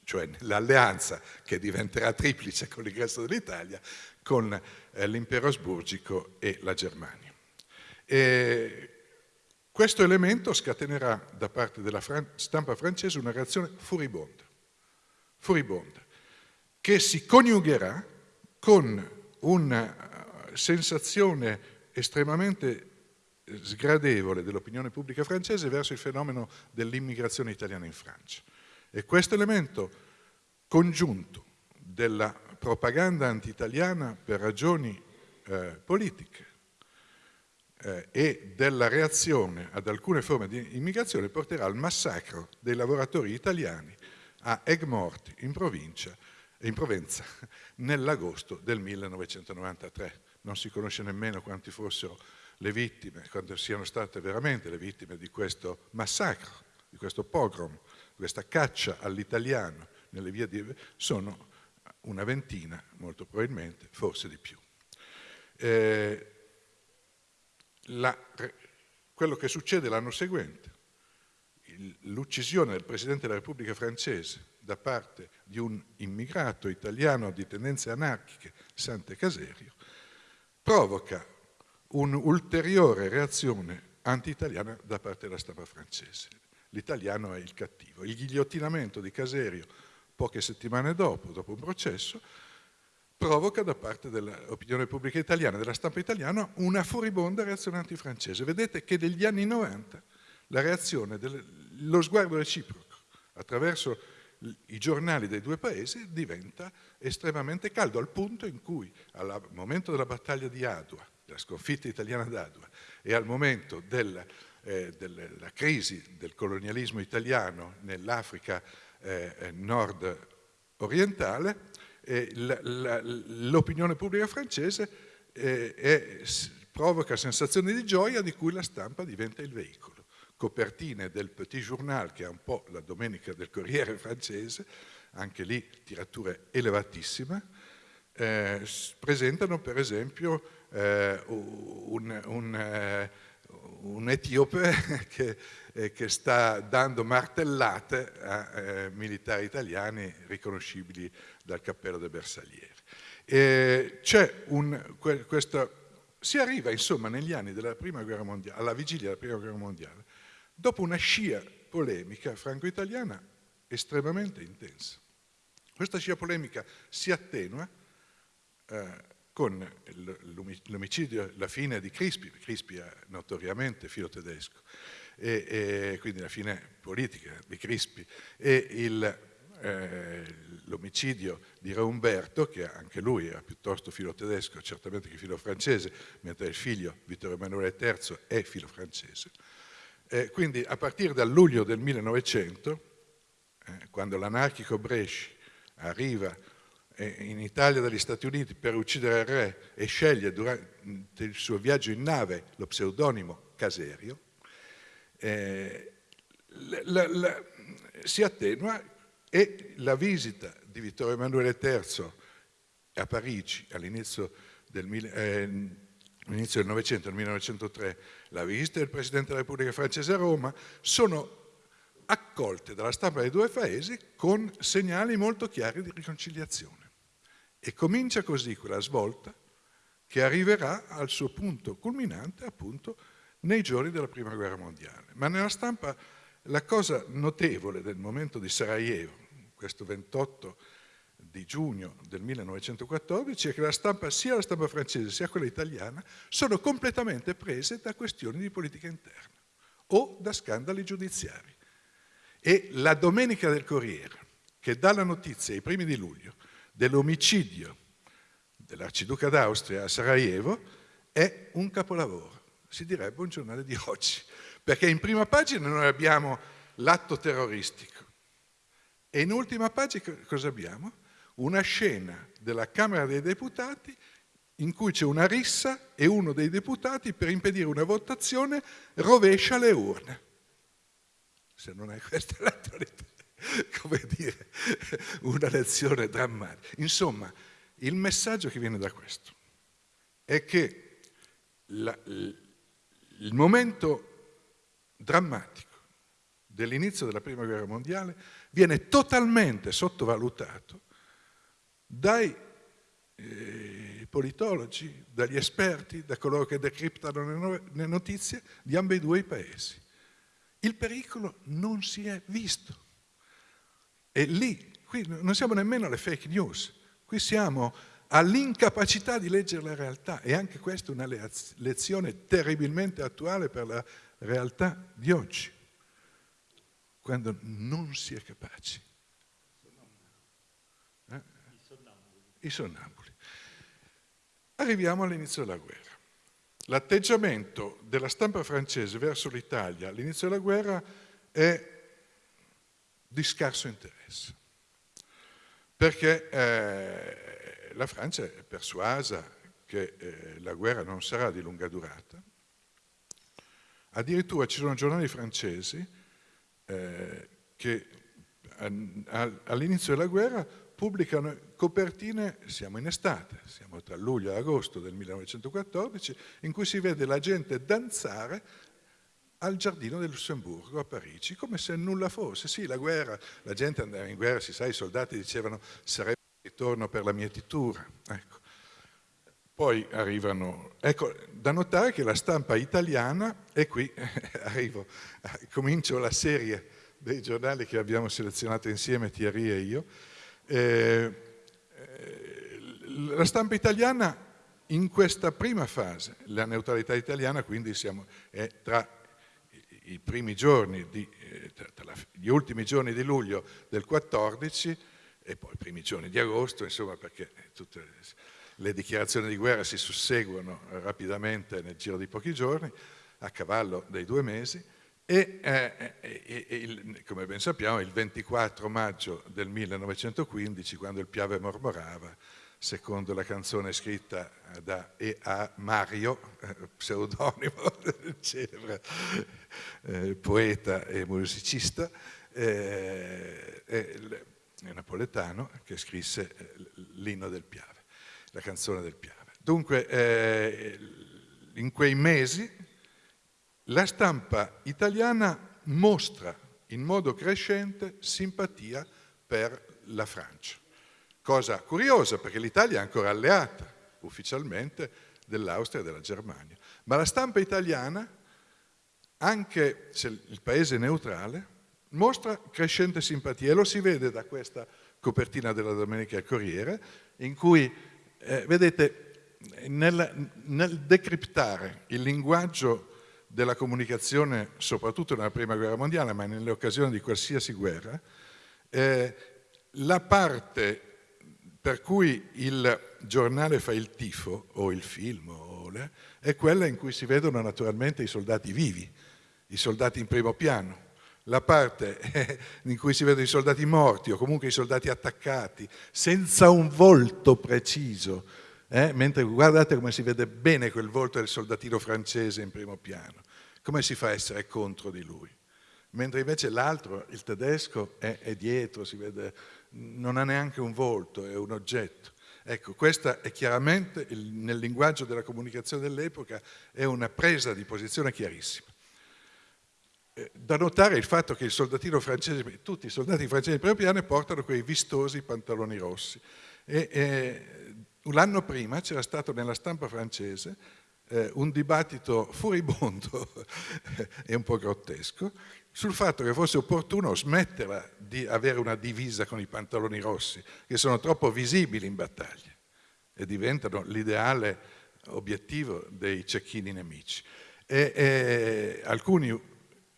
cioè nell'alleanza che diventerà triplice con l'ingresso dell'Italia, con eh, l'impero asburgico e la Germania. E questo elemento scatenerà da parte della fran stampa francese una reazione furibonda, furibonda, che si coniugherà con una eh, sensazione estremamente sgradevole dell'opinione pubblica francese verso il fenomeno dell'immigrazione italiana in Francia. E questo elemento congiunto della propaganda anti-italiana per ragioni eh, politiche eh, e della reazione ad alcune forme di immigrazione porterà al massacro dei lavoratori italiani a Egmort in, provincia, in Provenza nell'agosto del 1993. Non si conosce nemmeno quanti fossero le vittime, quando siano state veramente le vittime di questo massacro, di questo pogrom, questa caccia all'italiano nelle vie di... sono una ventina, molto probabilmente, forse di più. Eh, la, quello che succede l'anno seguente, l'uccisione del Presidente della Repubblica francese da parte di un immigrato italiano di tendenze anarchiche, Sante Caserio, provoca un'ulteriore reazione anti-italiana da parte della stampa francese. L'italiano è il cattivo. Il ghigliottinamento di Caserio poche settimane dopo, dopo un processo, provoca da parte dell'opinione pubblica italiana, della stampa italiana, una furibonda reazione antifrancese. Vedete che negli anni 90 la reazione, lo sguardo reciproco attraverso i giornali dei due paesi diventa estremamente caldo, al punto in cui al momento della battaglia di Adua, della sconfitta italiana d'Adua e al momento del, eh, della crisi del colonialismo italiano nell'Africa eh, nord orientale, eh, l'opinione pubblica francese eh, è, provoca sensazioni di gioia di cui la stampa diventa il veicolo. Copertine del Petit Journal, che è un po' la domenica del Corriere francese, anche lì tiratura elevatissima, eh, presentano per esempio eh, un, un, eh, un, etiope che, eh, che, sta dando martellate a eh, militari italiani riconoscibili dal cappello del Bersagliere. C'è un, questo, si arriva insomma negli anni della prima guerra mondiale, alla vigilia della prima guerra mondiale, dopo una scia polemica franco-italiana estremamente intensa. Questa scia polemica si attenua eh, con l'omicidio, la fine di Crispi, Crispi è notoriamente filo tedesco, e, e quindi la fine politica di Crispi, e il, eh, l'omicidio di Re Umberto, che anche lui era piuttosto filo tedesco, certamente che filo francese, mentre il figlio Vittorio Emanuele III è filo francese. Eh, quindi a partire dal luglio del 1900, eh, quando l'anarchico Bresci arriva eh, in Italia dagli Stati Uniti per uccidere il re e sceglie durante il suo viaggio in nave lo pseudonimo Caserio, eh, la, la, si attenua e la visita di Vittorio Emanuele III a Parigi all'inizio del, eh, del Novecento, nel 1903, la visita del Presidente della Repubblica francese a Roma, sono accolte dalla stampa dei due paesi con segnali molto chiari di riconciliazione. E comincia così quella svolta che arriverà al suo punto culminante appunto nei giorni della Prima Guerra Mondiale. Ma nella stampa la cosa notevole del momento di Sarajevo, questo 28 di giugno del 1914, è che la stampa, sia la stampa francese sia quella italiana sono completamente prese da questioni di politica interna o da scandali giudiziari. E la domenica del Corriere, che dà la notizia ai primi di luglio dell'omicidio dell'arciduca d'Austria a Sarajevo, è un capolavoro, si direbbe un giornale di oggi, perché in prima pagina noi abbiamo l'atto terroristico e in ultima pagina cosa abbiamo? Una scena della Camera dei Deputati in cui c'è una rissa e uno dei deputati per impedire una votazione rovescia le urne. Se non è questa l'attualità, come dire, una lezione drammatica. Insomma, il messaggio che viene da questo è che la, il momento drammatico dell'inizio della Prima Guerra Mondiale viene totalmente sottovalutato dai eh, politologi, dagli esperti, da coloro che decriptano le, le notizie di ambedue i paesi. Il pericolo non si è visto. E lì, qui non siamo nemmeno alle fake news, qui siamo all'incapacità di leggere la realtà e anche questa è una lezione terribilmente attuale per la realtà di oggi, quando non si è capaci. Eh? I sonnambuli. Arriviamo all'inizio della guerra. L'atteggiamento della stampa francese verso l'Italia all'inizio della guerra è di scarso interesse, perché eh, la Francia è persuasa che eh, la guerra non sarà di lunga durata, Addirittura ci sono giornali francesi eh, che all'inizio della guerra pubblicano copertine, siamo in estate, siamo tra luglio e agosto del 1914, in cui si vede la gente danzare al giardino del Lussemburgo a Parigi, come se nulla fosse. Sì, la guerra, la gente andava in guerra, si sa, i soldati dicevano sarebbe ritorno per la mietitura. Ecco. Poi arrivano, ecco, da notare che la stampa italiana, e qui arrivo, comincio la serie dei giornali che abbiamo selezionato insieme, Thierry e io, eh, eh, la stampa italiana in questa prima fase, la neutralità italiana quindi siamo, è tra i primi giorni, di, eh, tra gli ultimi giorni di luglio del 14 e poi i primi giorni di agosto, insomma perché tutte le dichiarazioni di guerra si susseguono rapidamente nel giro di pochi giorni, a cavallo dei due mesi, e, eh, e, e il, come ben sappiamo il 24 maggio del 1915, quando il Piave mormorava, secondo la canzone scritta da e a Mario, eh, pseudonimo del celebre eh, poeta e musicista, eh, napoletano che scrisse eh, l'inno del Piave la canzone del Piave. Dunque, eh, in quei mesi la stampa italiana mostra in modo crescente simpatia per la Francia. Cosa curiosa, perché l'Italia è ancora alleata ufficialmente dell'Austria e della Germania. Ma la stampa italiana, anche se il paese è neutrale, mostra crescente simpatia e lo si vede da questa copertina della Domenica Corriere, in cui eh, vedete, nel, nel decriptare il linguaggio della comunicazione, soprattutto nella Prima Guerra Mondiale, ma nelle occasioni di qualsiasi guerra, eh, la parte per cui il giornale fa il tifo, o il film, o le, è quella in cui si vedono naturalmente i soldati vivi, i soldati in primo piano. La parte in cui si vedono i soldati morti o comunque i soldati attaccati, senza un volto preciso, eh? mentre guardate come si vede bene quel volto del soldatino francese in primo piano, come si fa a essere contro di lui? Mentre invece l'altro, il tedesco, è, è dietro, si vede, non ha neanche un volto, è un oggetto. Ecco, questa è chiaramente, nel linguaggio della comunicazione dell'epoca, è una presa di posizione chiarissima. Eh, da notare il fatto che il soldatino francese, tutti i soldati francesi di primo piano portano quei vistosi pantaloni rossi. E, e l'anno prima c'era stato nella stampa francese eh, un dibattito furibondo e un po' grottesco sul fatto che fosse opportuno smetterla di avere una divisa con i pantaloni rossi, che sono troppo visibili in battaglia e diventano l'ideale obiettivo dei cecchini nemici. E, e, alcuni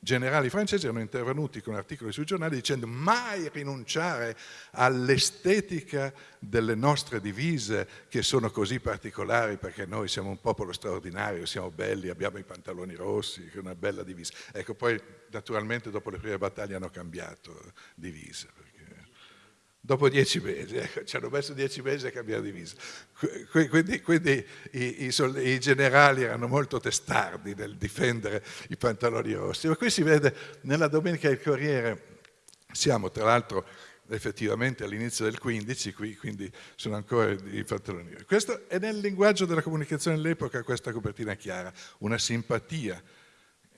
generali francesi erano intervenuti con articoli sui giornali dicendo mai rinunciare all'estetica delle nostre divise che sono così particolari perché noi siamo un popolo straordinario, siamo belli, abbiamo i pantaloni rossi, una bella divisa. Ecco, poi naturalmente dopo le prime battaglie hanno cambiato divisa dopo dieci mesi, ecco, ci hanno messo dieci mesi a cambiare divisa. Quindi, quindi i, i, i, generali erano molto testardi nel difendere i pantaloni rossi. Ma qui si vede nella Domenica del Corriere, siamo tra l'altro effettivamente all'inizio del 15, qui, quindi sono ancora i pantaloni rossi. Questo è nel linguaggio della comunicazione dell'epoca questa copertina chiara, una simpatia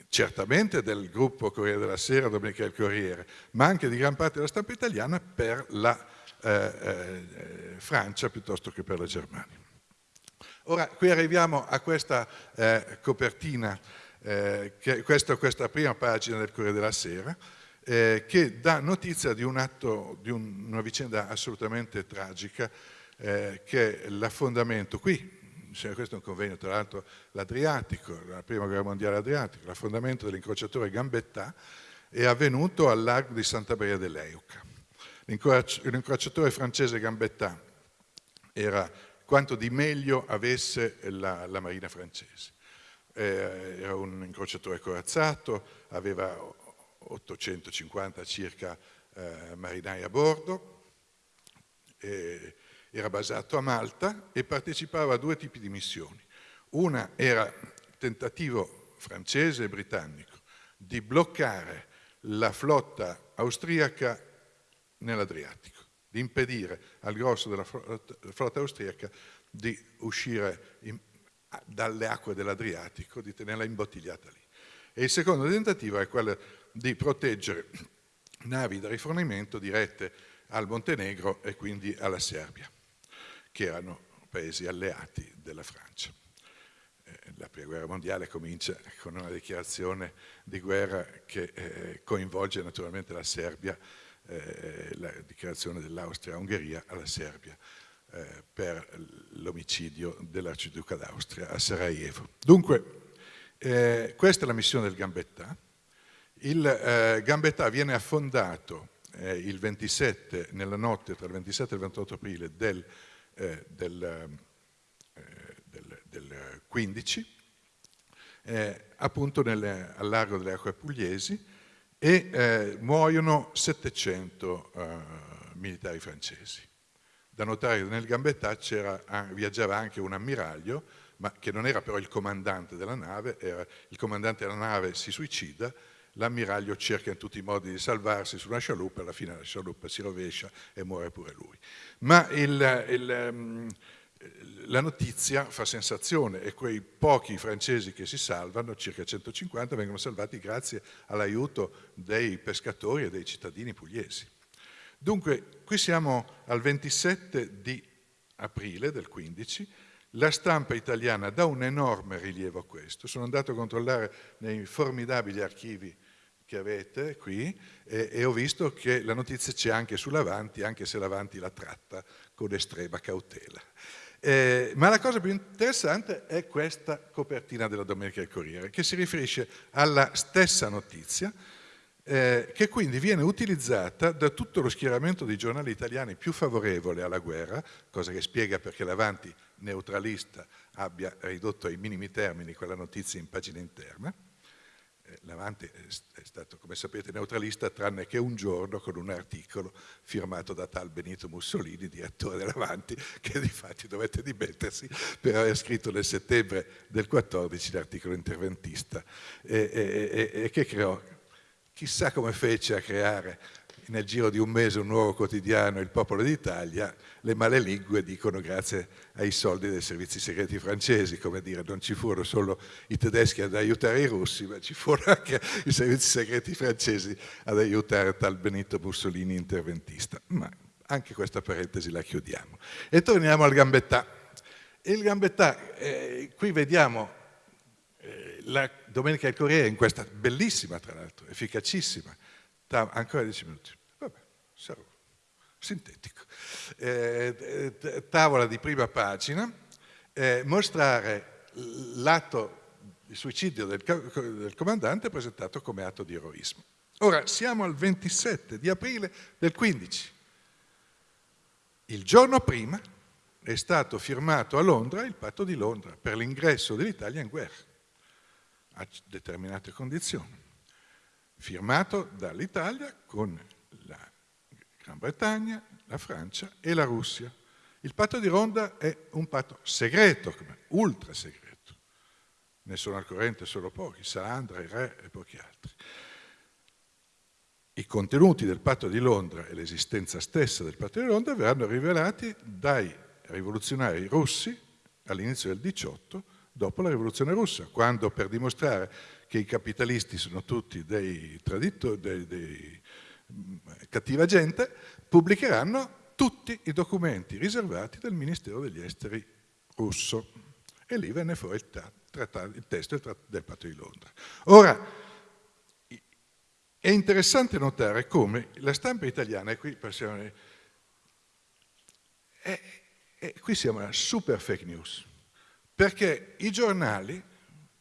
certamente del gruppo Corriere della Sera, Domenica del Corriere, ma anche di gran parte della stampa italiana per la eh, eh, Francia piuttosto che per la Germania. Ora, qui arriviamo a questa eh, copertina, eh, che, questa, questa, prima pagina del Corriere della Sera, eh, che dà notizia di un atto, di un, una vicenda assolutamente tragica, eh, che è l'affondamento qui, questo è un convegno tra l'altro l'Adriatico, la prima guerra mondiale Adriatica, l'affondamento dell'incrociatore Gambetta è avvenuto al largo di Santa Maria dell'Euca. L'incrociatore francese Gambetta era quanto di meglio avesse la, la marina francese. Eh, era un incrociatore corazzato, aveva 850 circa eh, marinai a bordo, eh, era basato a Malta e partecipava a due tipi di missioni. Una era tentativo francese e britannico di bloccare la flotta austriaca nell'Adriatico, di impedire al grosso della flotta austriaca di uscire in, dalle acque dell'Adriatico, di tenerla imbottigliata lì. E il secondo tentativo è quello di proteggere navi da rifornimento dirette al Montenegro e quindi alla Serbia che erano paesi alleati della Francia. Eh, la prima guerra mondiale comincia con una dichiarazione di guerra che eh, coinvolge naturalmente la Serbia, eh, la dichiarazione dell'Austria-Ungheria alla Serbia eh, per l'omicidio dell'arciduca d'Austria a Sarajevo. Dunque, eh, questa è la missione del Gambetta. Il eh, Gambetta viene affondato il 27, nella notte tra il 27 e il 28 aprile del eh, del, eh, del, del, 15, eh, appunto nelle, al largo delle acque pugliesi e eh, muoiono 700 eh, militari francesi. Da notare che nel Gambetta viaggiava anche un ammiraglio, ma che non era però il comandante della nave, era, il comandante della nave si suicida l'ammiraglio cerca in tutti i modi di salvarsi su una scialuppa, alla fine la scialuppa si rovescia e muore pure lui. Ma il, il, ehm, la notizia fa sensazione e quei pochi francesi che si salvano, circa 150, vengono salvati grazie all'aiuto dei pescatori e dei cittadini pugliesi. Dunque, qui siamo al 27 di aprile del 15, la stampa italiana dà un enorme rilievo a questo. Sono andato a controllare nei formidabili archivi che avete qui e, e ho visto che la notizia c'è anche sull'Avanti, anche se l'Avanti la tratta con estrema cautela. Eh, ma la cosa più interessante è questa copertina della Domenica del Corriere, che si riferisce alla stessa notizia, eh, che quindi viene utilizzata da tutto lo schieramento di giornali italiani più favorevole alla guerra, cosa che spiega perché l'Avanti neutralista abbia ridotto ai minimi termini quella notizia in pagina interna, L'Avanti è stato, come sapete, neutralista tranne che un giorno con un articolo firmato da tal Benito Mussolini, direttore dell'Avanti, che di fatti dovette dimettersi per aver scritto nel settembre del 14 l'articolo interventista e, e, e, e che creò, chissà come fece a creare nel giro di un mese un nuovo quotidiano, Il Popolo d'Italia, le malelingue dicono grazie ai soldi dei servizi segreti francesi, come dire, non ci furono solo i tedeschi ad aiutare i russi, ma ci furono anche i servizi segreti francesi ad aiutare tal Benito Mussolini interventista. Ma anche questa parentesi la chiudiamo. E torniamo al Gambetta. Il Gambetta, eh, qui vediamo eh, la Domenica del Corriere in questa bellissima, tra l'altro, efficacissima, ancora 10 minuti sarò sintetico, eh, tavola di prima pagina, eh, mostrare l'atto di suicidio del, del comandante presentato come atto di eroismo. Ora, siamo al 27 di aprile del 15. Il giorno prima è stato firmato a Londra il patto di Londra per l'ingresso dell'Italia in guerra, a determinate condizioni, firmato dall'Italia con Gran Bretagna, la Francia e la Russia. Il patto di Ronda è un patto segreto, ultra segreto. Ne sono al corrente solo pochi, Salandra, il re e pochi altri. I contenuti del patto di Londra e l'esistenza stessa del patto di Londra verranno rivelati dai rivoluzionari russi all'inizio del 18, dopo la rivoluzione russa, quando per dimostrare che i capitalisti sono tutti dei traditori, dei, dei cattiva gente, pubblicheranno tutti i documenti riservati dal Ministero degli Esteri russo. E lì venne fuori il, trattato, il testo del patto di Londra. Ora, è interessante notare come la stampa italiana, e qui passiamo, è, è, qui siamo alla super fake news, perché i giornali,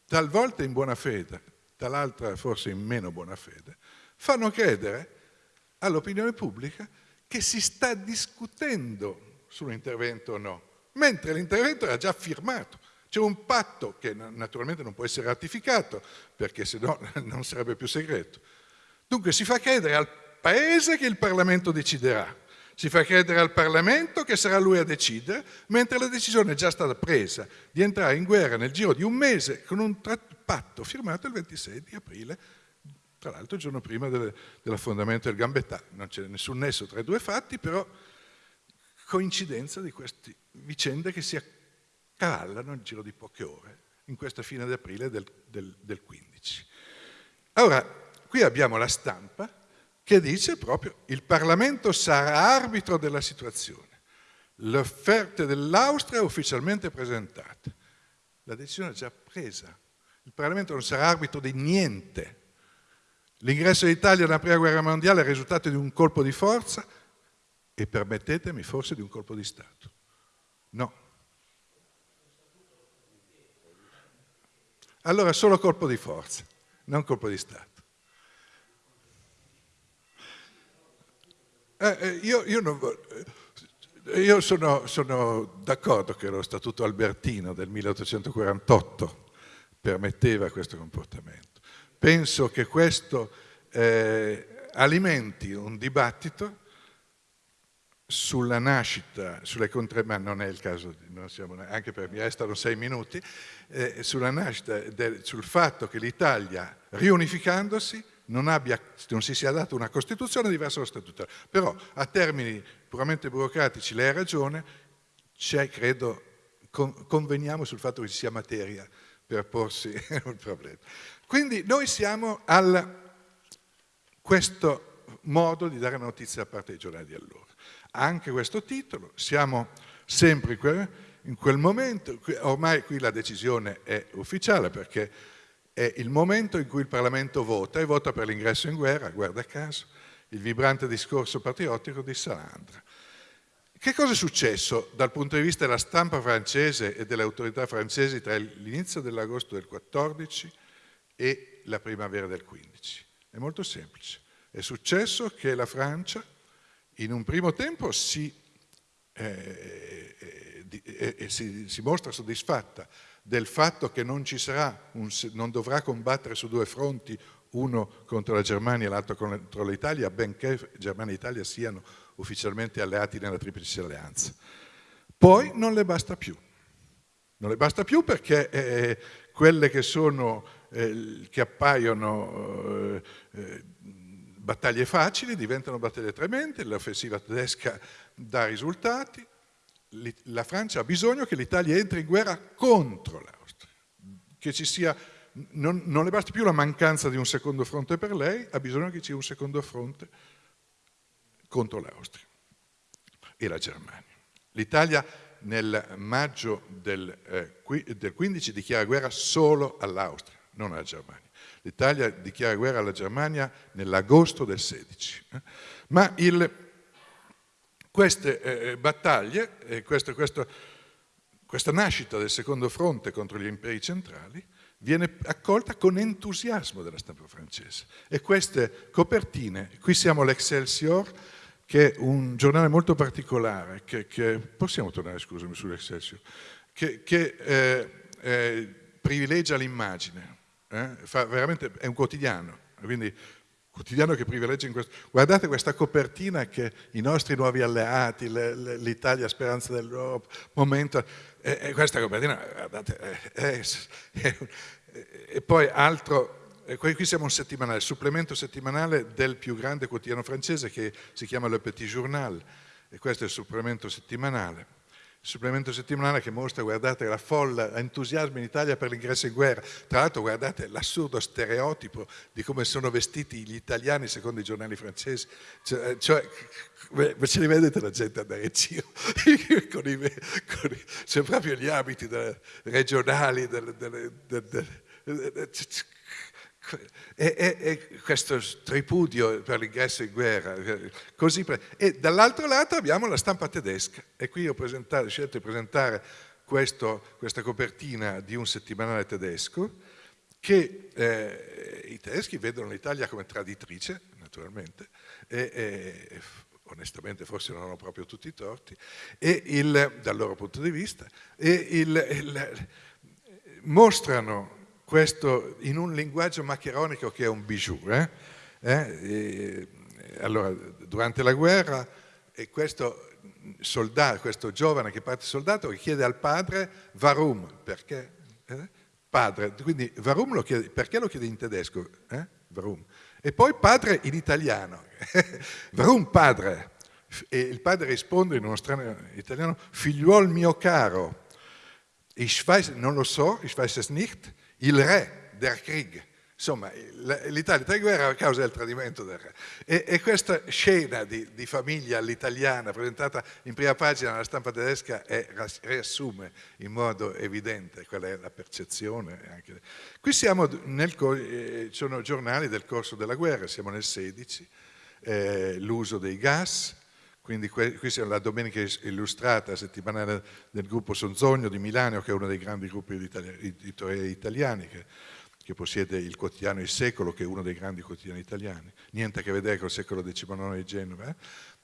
talvolta in buona fede, tal'altra forse in meno buona fede, fanno credere all'opinione pubblica che si sta discutendo sull'intervento o no, mentre l'intervento era già firmato. C'è un patto che naturalmente non può essere ratificato perché se no non sarebbe più segreto. Dunque si fa credere al Paese che il Parlamento deciderà, si fa credere al Parlamento che sarà lui a decidere, mentre la decisione è già stata presa di entrare in guerra nel giro di un mese con un patto firmato il 26 di aprile tra l'altro il giorno prima del, dell'affondamento del Gambetta, non c'è nessun nesso tra i due fatti, però coincidenza di queste vicende che si accavallano nel giro di poche ore, in questa fine di aprile del, del, del 15. Ora, qui abbiamo la stampa che dice proprio il Parlamento sarà arbitro della situazione. Le offerte dell'Austria ufficialmente presentate. La decisione è già presa. Il Parlamento non sarà arbitro di niente. L'ingresso d'Italia nella prima guerra mondiale è il risultato di un colpo di forza e permettetemi forse di un colpo di Stato. No. Allora solo colpo di forza, non colpo di Stato. Eh, eh io, io, non, io, sono, sono d'accordo che lo Statuto Albertino del 1848 permetteva questo comportamento. Penso che questo eh, alimenti un dibattito sulla nascita, sulle ma non è il caso, siamo, anche per mi restano sei minuti, eh, sulla nascita, del, sul fatto che l'Italia, riunificandosi, non, abbia, non, si sia data una Costituzione diversa dallo statutario. Però a termini puramente burocratici lei ha ragione, c'è, credo, con, conveniamo sul fatto che ci sia materia per porsi un problema. Quindi noi siamo a questo modo di dare notizia da parte dei giornali di allora. Anche questo titolo, siamo sempre in quel momento, ormai qui la decisione è ufficiale perché è il momento in cui il Parlamento vota e vota per l'ingresso in guerra, guarda caso, il vibrante discorso patriottico di Salandra. Che cosa è successo dal punto di vista della stampa francese e delle autorità francesi tra l'inizio dell'agosto del 14 e la primavera del 15. È molto semplice. È successo che la Francia in un primo tempo si, eh, eh, eh, si, si mostra soddisfatta del fatto che non, un, non, dovrà combattere su due fronti, uno contro la Germania e l'altro contro l'Italia, benché Germania e Italia siano ufficialmente alleati nella Triplice Alleanza. Poi non le basta più. Non le basta più perché eh, quelle che, sono, eh, che appaiono eh, eh battaglie facili diventano battaglie tremende, l'offensiva tedesca dà risultati, la Francia ha bisogno che l'Italia entri in guerra contro l'Austria, che ci sia, non, non, le basta più la mancanza di un secondo fronte per lei, ha bisogno che ci sia un secondo fronte contro l'Austria e la Germania. L'Italia nel maggio del, eh, del 15 dichiara guerra solo all'Austria, non alla Germania. L'Italia dichiara guerra alla Germania nell'agosto del 16. Eh. Ma il, queste eh, eh, battaglie, eh, questo, questo, questa nascita del secondo fronte contro gli imperi centrali viene accolta con entusiasmo dalla stampa francese. E queste copertine, qui siamo all'Excelsior, che è un giornale molto particolare, che, che possiamo tornare, scusami, sull'Excelsior, che, che eh, eh, privilegia l'immagine, eh? è un quotidiano, quindi quotidiano che privilegia in questo... Guardate questa copertina che i nostri nuovi alleati, l'Italia speranza dell'Europa, momento... E, e, questa copertina, guardate, è, è, e poi altro... Qui siamo un settimanale, supplemento settimanale del più grande quotidiano francese che si chiama Le Petit Journal e questo è il supplemento settimanale supplemento settimanale che mostra, guardate, la folla, entusiasmo in Italia per l'ingresso in guerra. Tra l'altro, guardate l'assurdo stereotipo di come sono vestiti gli italiani secondo i giornali francesi. Cioè, cioè ce li vedete la gente andare in giro con i, con i, cioè proprio gli abiti regionali, delle, delle, delle, e, e, e, questo tripudio per l'ingresso in guerra. Così, e dall'altro lato abbiamo la stampa tedesca e qui ho, scelto di presentare questo, questa copertina di un settimanale tedesco che eh, i tedeschi vedono l'Italia come traditrice, naturalmente, e, e, onestamente forse non hanno proprio tutti i torti, il, dal loro punto di vista, e il, il, mostrano questo in un linguaggio maccheronico che è un bijou. Eh? Eh? allora, durante la guerra, questo, soldato, questo giovane che parte soldato chiede al padre Varum, perché? Eh? Padre, quindi Varum lo chiede, perché lo chiede in tedesco? Eh? Varum. E poi padre in italiano. Varum padre. E il padre risponde in uno strano italiano, figliuol mio caro, ich weiß, non lo so, ich weiß es nicht, il re der Krieg. Insomma, l'Italia tra guerra a causa del tradimento del re. E, e questa scena di, di famiglia all'italiana presentata in prima pagina nella stampa tedesca è, riassume in modo evidente qual è la percezione. Anche. Qui siamo nel, eh, sono giornali del corso della guerra, siamo nel 16, eh, l'uso dei gas, quindi qui siamo la domenica illustrata settimanale del gruppo Sonzogno di Milano, che è uno dei grandi gruppi editoriali italiani, che, che, possiede il quotidiano Il Secolo, che è uno dei grandi quotidiani italiani. Niente a che vedere con il secolo XIX di Genova. Eh?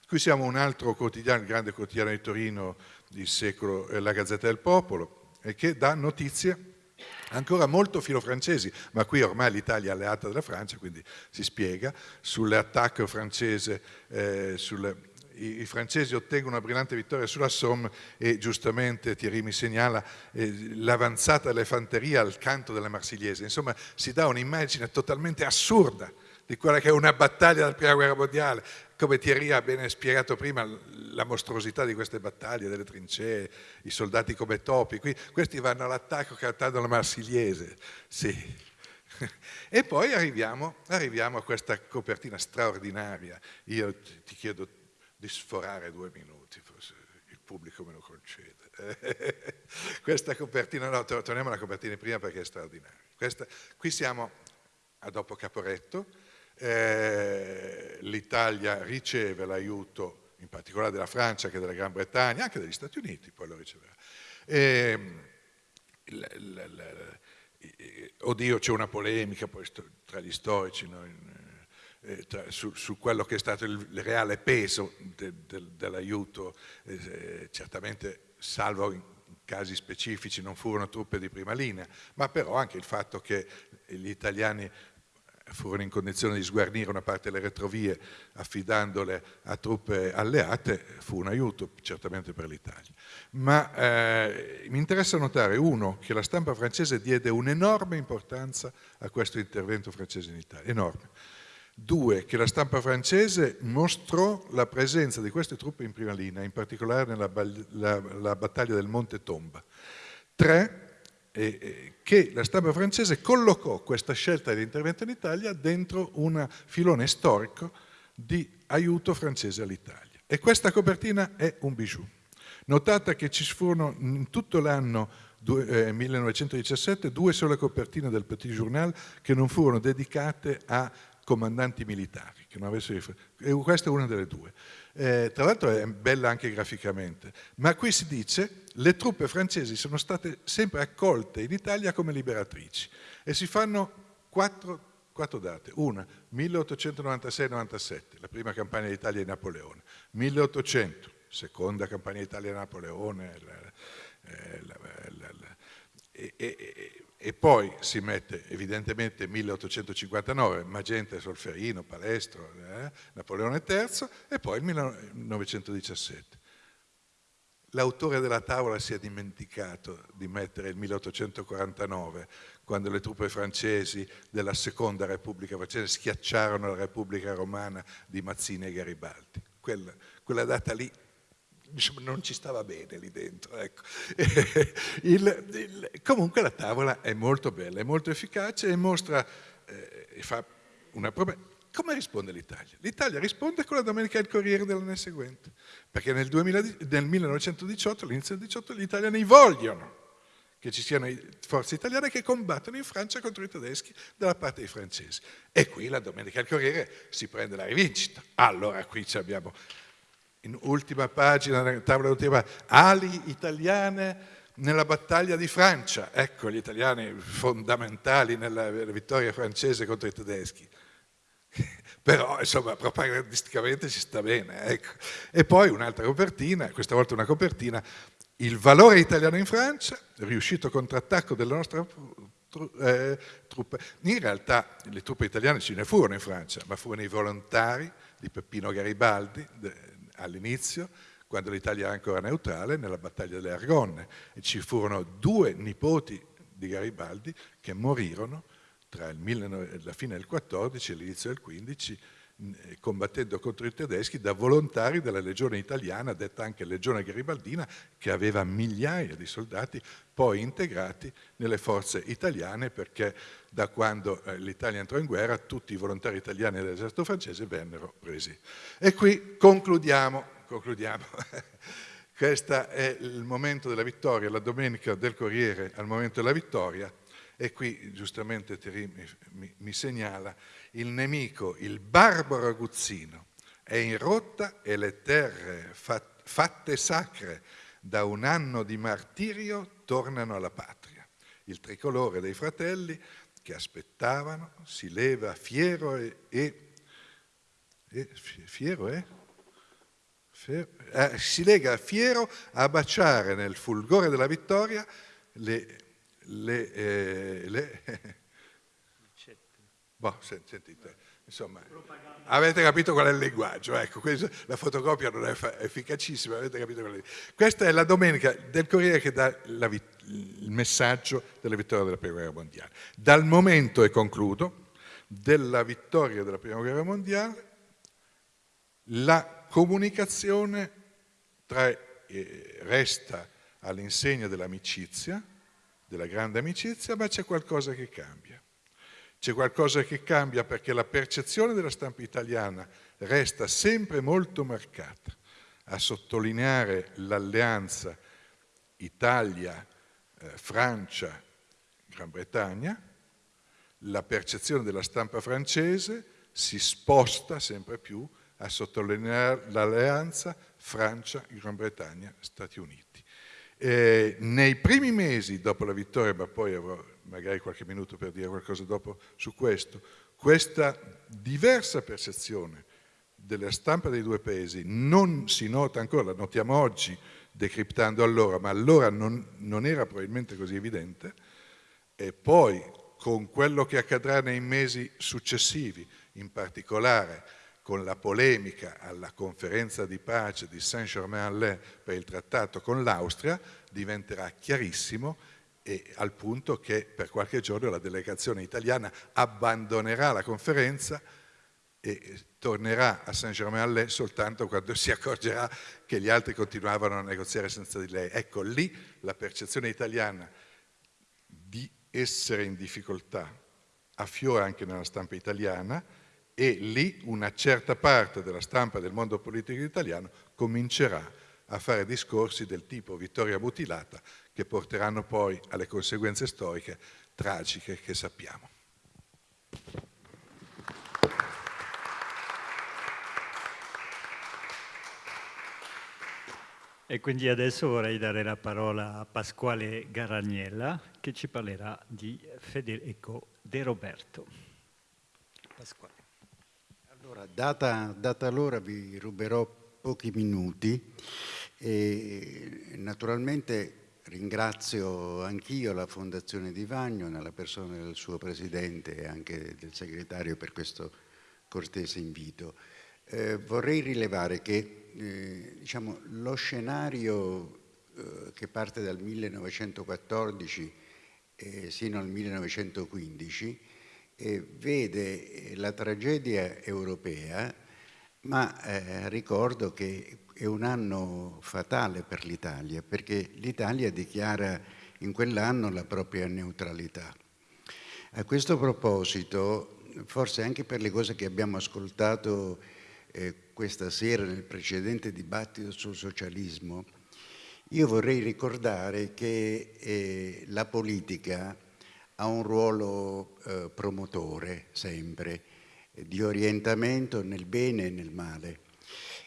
Qui siamo un altro quotidiano, il grande quotidiano di Torino, il secolo, eh, la Gazzetta del Popolo, che dà notizie ancora molto filofrancesi, ma qui ormai l'Italia è alleata della Francia, quindi si spiega, sull'attacco francese, eh, sulle i, i, francesi ottengono una brillante vittoria sulla Somme e giustamente Thierry mi segnala eh, l'avanzata fanterie al canto della Marsigliese. Insomma, si dà un'immagine totalmente assurda di quella che è una battaglia della Prima Guerra Mondiale. Come Thierry ha bene spiegato prima, la mostruosità di queste battaglie, delle trincee, i soldati come topi. Qui, questi vanno all'attacco cantando la Marsigliese. Sì. E poi arriviamo, arriviamo a questa copertina straordinaria. Io ti chiedo di sforare due minuti, forse il pubblico me lo concede. Questa copertina, no, torniamo alla copertina prima perché è straordinaria. Questa, qui siamo a dopo Caporetto, eh, l'Italia riceve l'aiuto in particolare della Francia che della Gran Bretagna, anche degli Stati Uniti, poi lo riceverà. E, l, l, l, oddio, c'è una polemica poi tra gli storici, no? Eh, su, su, quello che è stato il, il reale peso de, de, dell'aiuto, eh, certamente salvo in casi specifici non furono truppe di prima linea, ma però anche il fatto che gli italiani furono in condizione di sguarnire una parte delle retrovie affidandole a truppe alleate, fu un aiuto certamente per l'Italia. Ma eh, mi interessa notare, uno, che la stampa francese diede un'enorme importanza a questo intervento francese in Italia, enorme. Due, che la stampa francese mostrò la presenza di queste truppe in prima linea, in particolare nella la, la battaglia del Monte Tomba. Tre, eh, che la stampa francese collocò questa scelta di intervento in Italia dentro un filone storico di aiuto francese all'Italia. E questa copertina è un bijou. Notate che ci furono in tutto l'anno eh, 1917 due sole copertine del Petit Journal che non furono dedicate a comandanti militari, che non avessero... e questa è una delle due. Eh, tra l'altro è bella anche graficamente, ma qui si dice le truppe francesi sono state sempre accolte in Italia come liberatrici e si fanno quattro, quattro date. Una, 1896-97, la prima campagna d'Italia di Napoleone, 1800, seconda campagna d'Italia di Napoleone, la, eh, la, la, e, e, e poi si mette evidentemente 1859, Magenta e Solferino, Palestro, eh, Napoleone III e poi il 1917. L'autore della tavola si è dimenticato di mettere il 1849, quando le truppe francesi della seconda Repubblica francese schiacciarono la Repubblica Romana di Mazzini e Garibaldi. Quella, quella data lì diciamo, non ci stava bene lì dentro. Ecco. il, il, comunque la tavola è molto bella, è molto efficace e mostra, eh, fa una prova. Come risponde l'Italia? L'Italia risponde con la Domenica del Corriere dell'anno seguente, perché nel, 2000, nel 1918, all'inizio del 18, gli italiani vogliono che ci siano forze italiane che combattono in Francia contro i tedeschi dalla parte dei francesi. E qui la Domenica del Corriere si prende la rivincita. Allora qui abbiamo in ultima pagina della tavola ultima, ali italiane nella battaglia di Francia, ecco gli italiani fondamentali nella vittoria francese contro i tedeschi. Però insomma propagandisticamente ci sta bene. Ecco. E poi un'altra copertina, questa volta una copertina, il valore italiano in Francia, riuscito contrattacco della nostra eh, truppe. In realtà le truppe italiane ce ne furono in Francia, ma furono i volontari di Peppino Garibaldi, all'inizio, quando l'Italia era ancora neutrale, nella battaglia delle Argonne. E ci furono due nipoti di Garibaldi che morirono tra la fine del 14 e l'inizio del 15 eh, combattendo contro i tedeschi da volontari della legione italiana, detta anche legione garibaldina, che aveva migliaia di soldati poi integrati nelle forze italiane perché da quando eh, l'Italia entrò in guerra tutti i volontari italiani dell'esercito francese vennero presi. E qui concludiamo, concludiamo. Questo è il momento della vittoria, la domenica del Corriere al momento della vittoria e qui giustamente Terry mi, mi, mi segnala il nemico, il barbaro aguzzino, è in rotta e le terre fatte sacre da un anno di martirio tornano alla patria. Il tricolore dei fratelli che aspettavano si leva fiero e, e, e fiero e fiero, eh, si lega fiero a baciare nel fulgore della vittoria le, le, eh, le Boh, sentite, insomma, avete capito qual è il linguaggio, ecco, questo, la fotocopia non è efficacissima, avete capito qual è. Questa è la domenica del Corriere che dà la, il messaggio della vittoria della Prima Guerra Mondiale. Dal momento, e concludo, della vittoria della Prima Guerra Mondiale, la comunicazione tra, eh, resta all'insegna dell'amicizia, della grande amicizia, ma c'è qualcosa che cambia. C'è qualcosa che cambia perché la percezione della stampa italiana resta sempre molto marcata a sottolineare l'alleanza Italia, eh, Bretagna, la percezione della stampa francese si sposta sempre più a sottolineare l'alleanza Francia, Gran Bretagna, Stati Uniti. Eh, nei primi mesi dopo la vittoria, ma poi avrò magari qualche minuto per dire qualcosa dopo su questo, questa diversa percezione della stampa dei due paesi non si nota ancora, la notiamo oggi decriptando allora, ma allora non, non era probabilmente così evidente, e poi con quello che accadrà nei mesi successivi, in particolare con la polemica alla conferenza di pace di Saint-Germain-en-Laye per il trattato con l'Austria, diventerà chiarissimo e al punto che per qualche giorno la delegazione italiana abbandonerà la conferenza e tornerà a Saint-Germain-en-Laye soltanto quando si accorgerà che gli altri continuavano a negoziare senza di lei. Ecco, lì la percezione italiana di essere in difficoltà affiora anche nella stampa italiana e lì una certa parte della stampa del mondo politico italiano comincerà a fare discorsi del tipo vittoria mutilata che porteranno poi alle conseguenze storiche tragiche che sappiamo. E quindi adesso vorrei dare la parola a Pasquale Garagnella che ci parlerà di Federico De Roberto. Pasquale. Allora, data, data l'ora vi ruberò pochi minuti e naturalmente ringrazio anch'io la Fondazione di Vagno nella persona del suo presidente e anche del segretario per questo cortese invito. Eh, vorrei rilevare che eh, diciamo, lo scenario eh, che parte dal 1914 sino al 1915 vede la tragedia europea, ma eh, ricordo che è un anno fatale per l'Italia, perché l'Italia dichiara in quell'anno la propria neutralità. A questo proposito, forse anche per le cose che abbiamo ascoltato eh, questa sera nel precedente dibattito sul socialismo, io vorrei ricordare che eh, la politica ha un ruolo eh, promotore sempre, eh, di orientamento nel bene e nel male.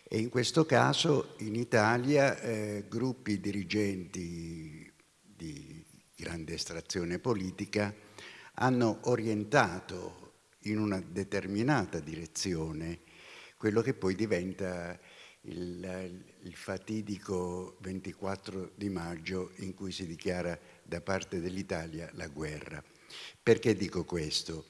E in questo caso in Italia eh, gruppi dirigenti di grande estrazione politica hanno orientato in una determinata direzione quello che poi diventa il, il, fatidico 24 di maggio in cui si dichiara da parte dell'Italia la guerra. Perché dico questo?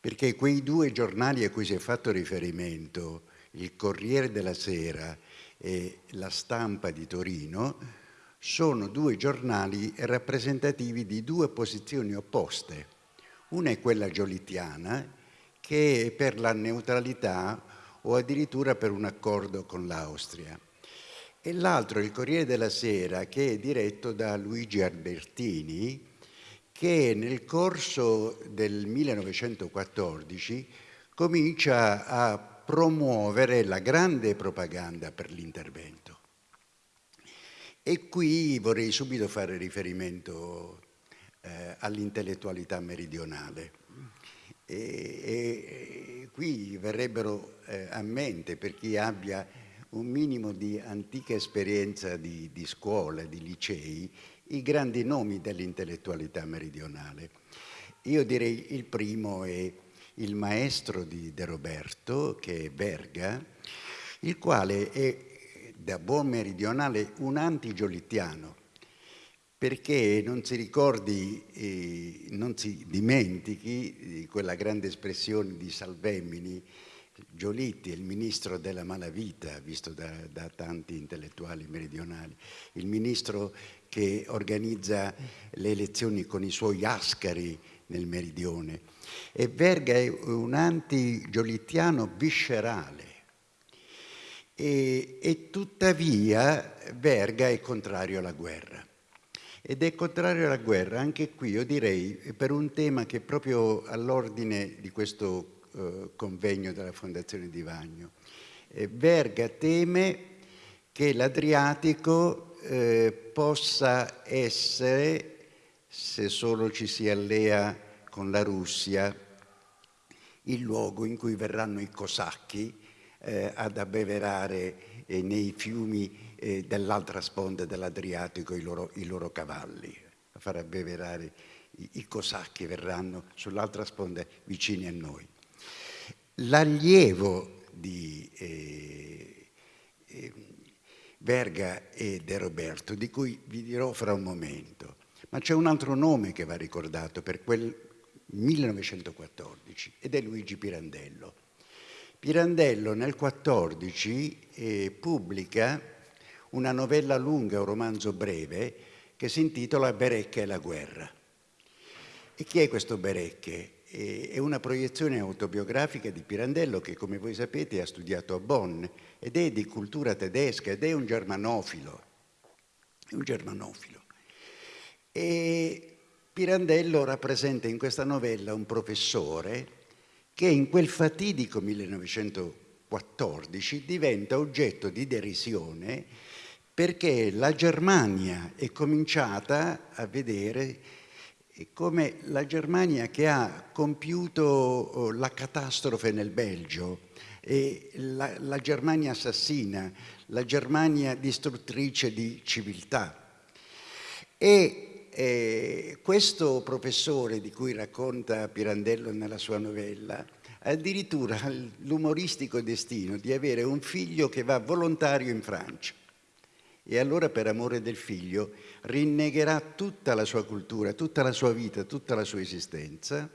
Perché quei due giornali a cui si è fatto riferimento, il Corriere della Sera e la Stampa di Torino, sono due giornali rappresentativi di due posizioni opposte. Una è quella giolittiana, che è per la neutralità o addirittura per un accordo con l'Austria. E l'altro, il Corriere della Sera, che è diretto da Luigi Albertini, che nel corso del 1914 comincia a promuovere la grande propaganda per l'intervento. E qui vorrei subito fare riferimento eh, all'intellettualità meridionale. E, e, qui verrebbero eh, a mente, per chi abbia un minimo di antica esperienza di, di scuola, di licei, i grandi nomi dell'intellettualità meridionale. Io direi il primo è il maestro di De Roberto, che è Verga, il quale è da buon meridionale un anti-giolittiano, perché non si ricordi, eh, non si dimentichi quella grande espressione di Salvemini, Giolitti è il ministro della malavita, visto da, da, tanti intellettuali meridionali, il ministro che organizza le elezioni con i suoi ascari nel meridione. E Verga è un anti-giolittiano viscerale. E, e tuttavia Verga è contrario alla guerra ed è contrario alla guerra, anche qui io direi per un tema che è proprio all'ordine di questo eh, convegno della Fondazione di Vagno. Eh, Verga teme che l'Adriatico eh, possa essere, se solo ci si allea con la Russia, il luogo in cui verranno i cosacchi eh, ad abbeverare eh, nei fiumi eh, dell'altra sponda dell'Adriatico i loro, i loro cavalli, a far abbeverare i, i cosacchi verranno sull'altra sponda vicini a noi. L'allievo di eh, eh, Verga e De Roberto, di cui vi dirò fra un momento, ma c'è un altro nome che va ricordato per quel 1914 ed è Luigi Pirandello. Pirandello nel 14 eh, pubblica una novella lunga, un romanzo breve, che si intitola Berecche e la guerra. E chi è questo Berecche? È una proiezione autobiografica di Pirandello che, come voi sapete, ha studiato a Bonn ed è di cultura tedesca ed è un germanofilo. È un germanofilo. E Pirandello rappresenta in questa novella un professore che in quel fatidico 1914 diventa oggetto di derisione perché la Germania è cominciata a vedere come la Germania che ha compiuto oh, la catastrofe nel Belgio, la, la Germania assassina, la Germania distruttrice di civiltà. E eh, questo professore di cui racconta Pirandello nella sua novella addirittura l'umoristico destino di avere un figlio che va volontario in Francia. E allora per amore del figlio rinnegherà tutta la sua cultura, tutta la sua vita, tutta la sua esistenza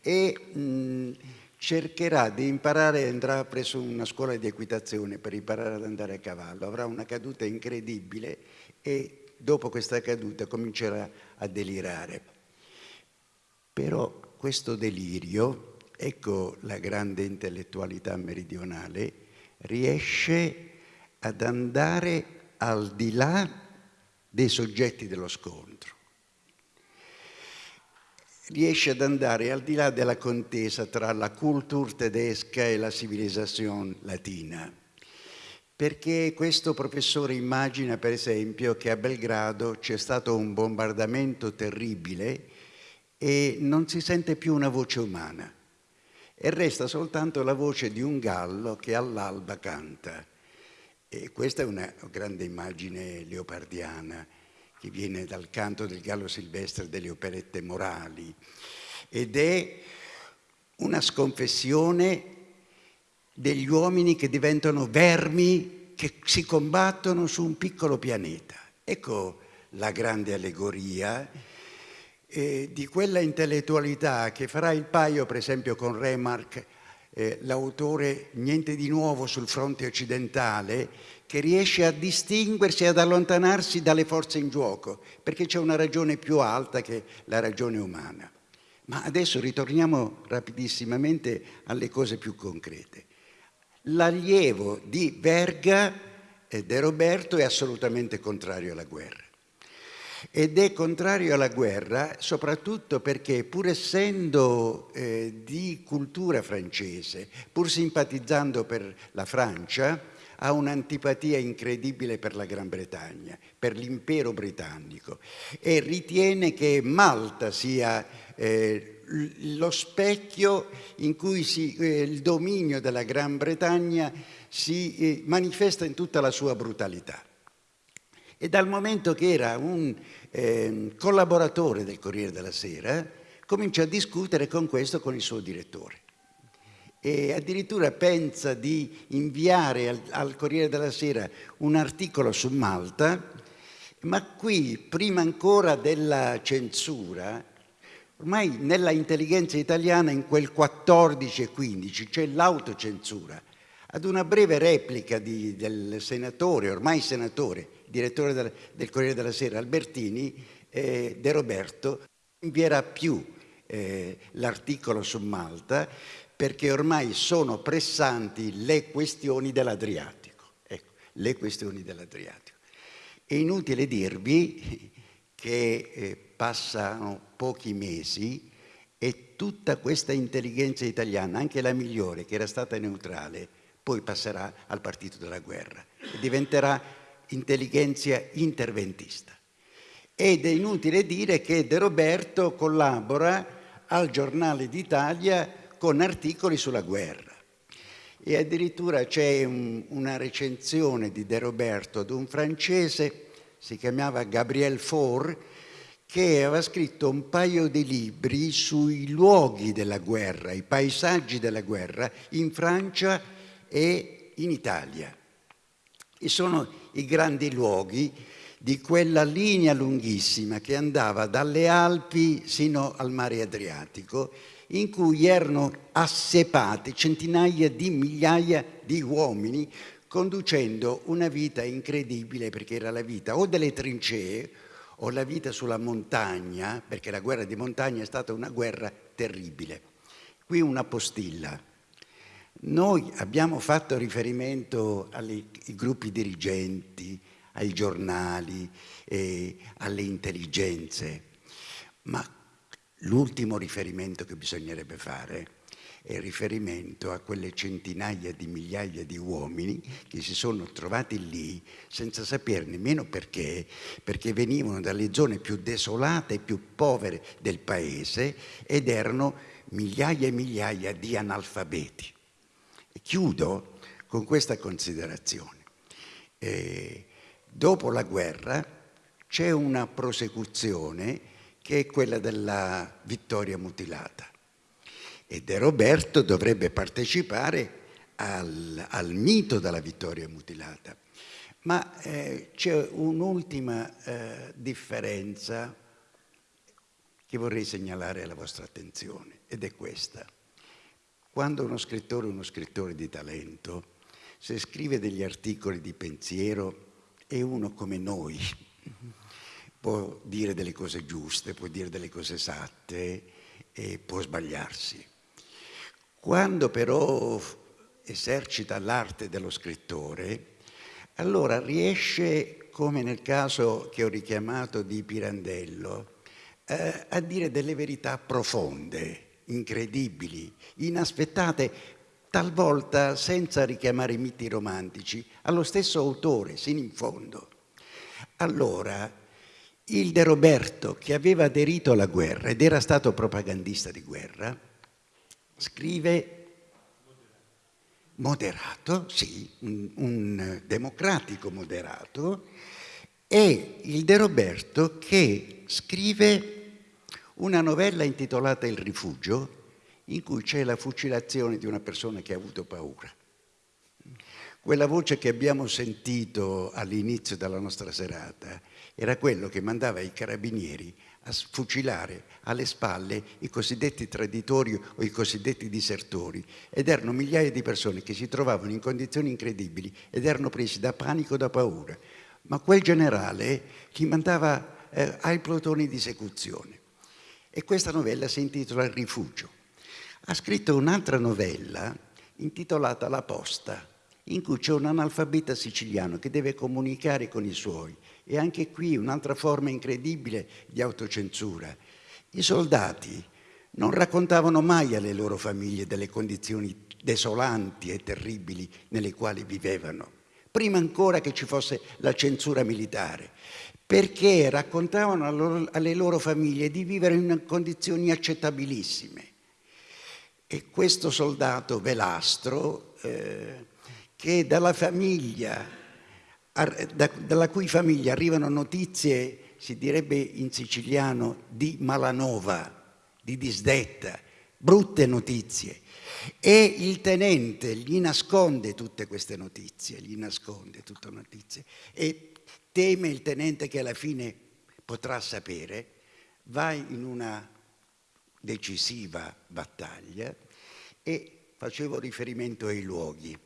e mh, cercherà di imparare, andrà presso una scuola di equitazione per imparare ad andare a cavallo, avrà una caduta incredibile e dopo questa caduta comincerà a delirare. Però questo delirio, ecco la grande intellettualità meridionale, riesce ad andare al di là dei soggetti dello scontro. Riesce ad andare al di là della contesa tra la cultura tedesca e la civilizzazione latina. Perché questo professore immagina, per esempio, che a Belgrado c'è stato un bombardamento terribile e non si sente più una voce umana e resta soltanto la voce di un gallo che all'alba canta. E questa è una grande immagine leopardiana che viene dal canto del gallo silvestre delle operette morali ed è una sconfessione degli uomini che diventano vermi che si combattono su un piccolo pianeta. Ecco la grande allegoria eh, di quella intellettualità che farà il paio, per esempio, con Remarque eh, l'autore Niente di nuovo sul fronte occidentale, che riesce a distinguersi e ad allontanarsi dalle forze in gioco, perché c'è una ragione più alta che la ragione umana. Ma adesso ritorniamo rapidissimamente alle cose più concrete. L'allievo di Verga, eh, De Roberto, è assolutamente contrario alla guerra. Ed è contrario alla guerra soprattutto perché pur essendo eh, di cultura francese, pur simpatizzando per la Francia, ha un'antipatia incredibile per la Gran Bretagna, per l'impero britannico e ritiene che Malta sia eh, lo specchio in cui si, eh, il dominio della Gran Bretagna si eh, manifesta in tutta la sua brutalità. E dal momento che era un eh, collaboratore del Corriere della Sera, comincia a discutere con questo con il suo direttore. E addirittura pensa di inviare al, al Corriere della Sera un articolo su Malta, ma qui, prima ancora della censura, ormai nella intelligenza italiana in quel 14 e 15 c'è l'autocensura. Ad una breve replica di, del senatore, ormai senatore, direttore del, del Corriere della Sera, Albertini, eh, De Roberto, invierà più eh, l'articolo su Malta perché ormai sono pressanti le questioni dell'Adriatico. Ecco, le questioni dell'Adriatico. È inutile dirvi che eh, passano pochi mesi e tutta questa intelligenza italiana, anche la migliore, che era stata neutrale, poi passerà al partito della guerra e diventerà intelligenza interventista. Ed è inutile dire che De Roberto collabora al Giornale d'Italia con articoli sulla guerra. E addirittura c'è un, una recensione di De Roberto ad un francese, si chiamava Gabriel Faure, che aveva scritto un paio di libri sui luoghi della guerra, i paesaggi della guerra in Francia e in Italia. E sono i grandi luoghi di quella linea lunghissima che andava dalle Alpi sino al mare Adriatico, in cui erano assepati centinaia di migliaia di uomini conducendo una vita incredibile perché era la vita o delle trincee o la vita sulla montagna, perché la guerra di montagna è stata una guerra terribile. Qui una postilla. Noi abbiamo fatto riferimento ai gruppi dirigenti, ai giornali, eh, alle intelligenze, ma l'ultimo riferimento che bisognerebbe fare è riferimento a quelle centinaia di migliaia di uomini che si sono trovati lì senza sapere nemmeno perché, perché venivano dalle zone più desolate e più povere del paese ed erano migliaia e migliaia di analfabeti. E chiudo con questa considerazione. Eh, dopo la guerra c'è una prosecuzione che è quella della vittoria mutilata e De Roberto dovrebbe partecipare al, al mito della vittoria mutilata. Ma eh, c'è un'ultima eh, differenza che vorrei segnalare alla vostra attenzione ed è questa. Quando uno scrittore è uno scrittore di talento, se scrive degli articoli di pensiero è uno come noi, può dire delle cose giuste, può dire delle cose esatte e può sbagliarsi. Quando però esercita l'arte dello scrittore, allora riesce, come nel caso che ho richiamato di Pirandello, eh, a dire delle verità profonde, incredibili, inaspettate, talvolta senza richiamare i miti romantici, allo stesso autore, sino in fondo. Allora, il De Roberto, che aveva aderito alla guerra ed era stato propagandista di guerra, scrive moderato, sì, un, un, democratico moderato, e il De Roberto che scrive una novella intitolata Il rifugio, in cui c'è la fucilazione di una persona che ha avuto paura. Quella voce che abbiamo sentito all'inizio della nostra serata era quello che mandava i carabinieri a fucilare alle spalle i cosiddetti traditori o i cosiddetti disertori ed erano migliaia di persone che si trovavano in condizioni incredibili ed erano presi da panico, da paura. Ma quel generale li mandava eh, ai plotoni di esecuzione. E questa novella si intitola Il rifugio. Ha scritto un'altra novella intitolata La posta, in cui c'è un analfabeta siciliano che deve comunicare con i suoi e anche qui un'altra forma incredibile di autocensura. I soldati non raccontavano mai alle loro famiglie delle condizioni desolanti e terribili nelle quali vivevano, prima ancora che ci fosse la censura militare, perché raccontavano alle loro famiglie di vivere in condizioni accettabilissime. E questo soldato velastro, eh, che dalla famiglia dalla cui famiglia arrivano notizie, si direbbe in siciliano, di malanova, di disdetta, brutte notizie. E il tenente gli nasconde tutte queste notizie, gli nasconde tutte le notizie e teme il tenente che alla fine potrà sapere, va in una decisiva battaglia e facevo riferimento ai luoghi.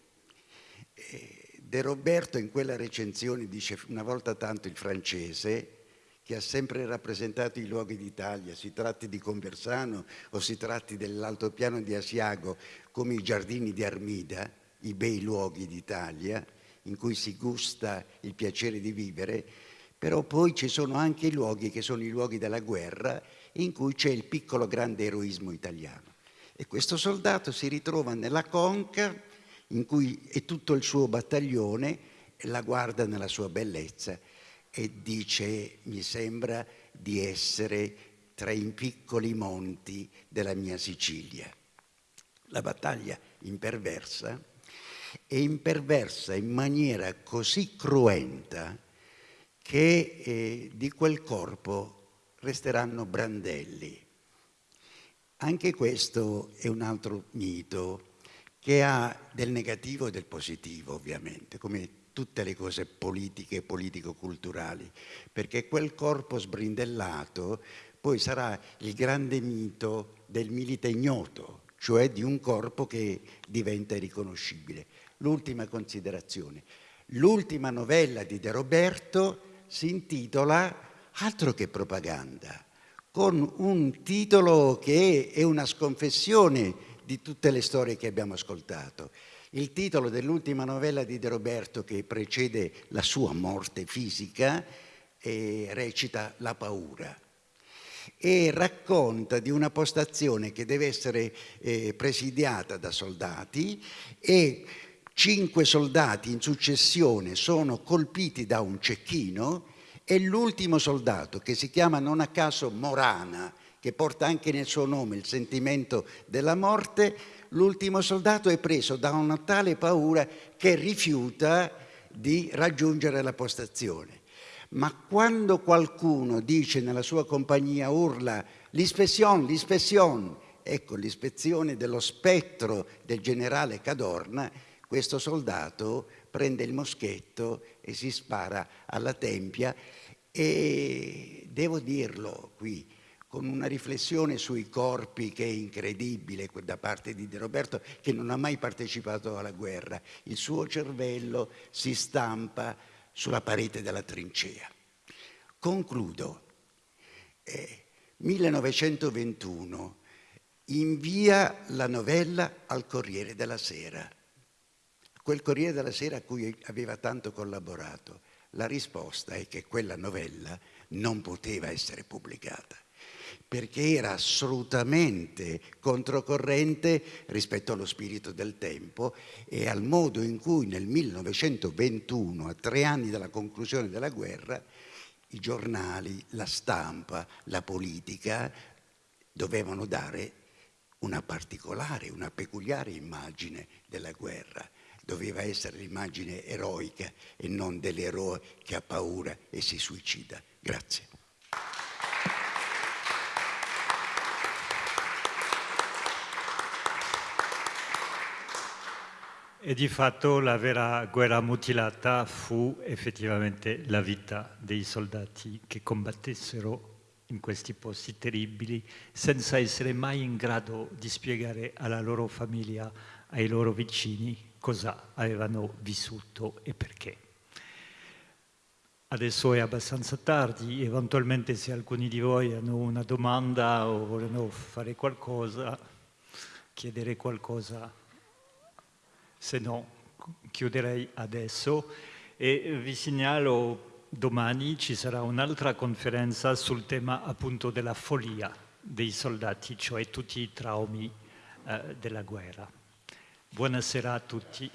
E De Roberto in quella recensione dice una volta tanto il francese che ha sempre rappresentato i luoghi d'Italia, si tratti di Conversano o si tratti dell'altopiano di Asiago, come i giardini di Armida, i bei luoghi d'Italia, in cui si gusta il piacere di vivere, però poi ci sono anche i luoghi che sono i luoghi della guerra, in cui c'è il piccolo grande eroismo italiano. E questo soldato si ritrova nella conca in cui è tutto il suo battaglione, la guarda nella sua bellezza e dice mi sembra di essere tra i piccoli monti della mia Sicilia. La battaglia imperversa è imperversa in maniera così cruenta che eh, di quel corpo resteranno brandelli. Anche questo è un altro mito che ha del negativo e del positivo, ovviamente, come tutte le cose politiche e politico-culturali, perché quel corpo sbrindellato poi sarà il grande mito del milite ignoto, cioè di un corpo che diventa riconoscibile. L'ultima considerazione. L'ultima novella di De Roberto si intitola Altro che propaganda, con un titolo che è una sconfessione di tutte le storie che abbiamo ascoltato. Il titolo dell'ultima novella di De Roberto che precede la sua morte fisica eh, recita La paura e racconta di una postazione che deve essere eh, presidiata da soldati e cinque soldati in successione sono colpiti da un cecchino e l'ultimo soldato, che si chiama non a caso Morana, che porta anche nel suo nome il sentimento della morte, l'ultimo soldato è preso da una tale paura che rifiuta di raggiungere la postazione. Ma quando qualcuno dice nella sua compagnia, urla l'ispezione, l'ispezione, ecco l'ispezione dello spettro del generale Cadorna, questo soldato prende il moschetto e si spara alla tempia e devo dirlo qui, con una riflessione sui corpi che è incredibile da parte di De Roberto che non ha mai partecipato alla guerra. Il suo cervello si stampa sulla parete della trincea. Concludo. Eh, 1921 invia la novella al Corriere della Sera, quel Corriere della Sera a cui aveva tanto collaborato. La risposta è che quella novella non poteva essere pubblicata perché era assolutamente controcorrente rispetto allo spirito del tempo e al modo in cui nel 1921, a tre anni dalla conclusione della guerra, i giornali, la stampa, la politica dovevano dare una particolare, una peculiare immagine della guerra. Doveva essere l'immagine eroica e non dell'eroe che ha paura e si suicida. Grazie. E di fatto la vera guerra mutilata fu effettivamente la vita dei soldati che combattessero in questi posti terribili senza essere mai in grado di spiegare alla loro famiglia, ai loro vicini cosa avevano vissuto e perché. Adesso è abbastanza tardi, eventualmente se alcuni di voi hanno una domanda o vogliono fare qualcosa, chiedere qualcosa se no chiuderei adesso e vi segnalo domani ci sarà un'altra conferenza sul tema appunto della follia dei soldati, cioè tutti i traumi eh, della guerra. Buonasera a tutti.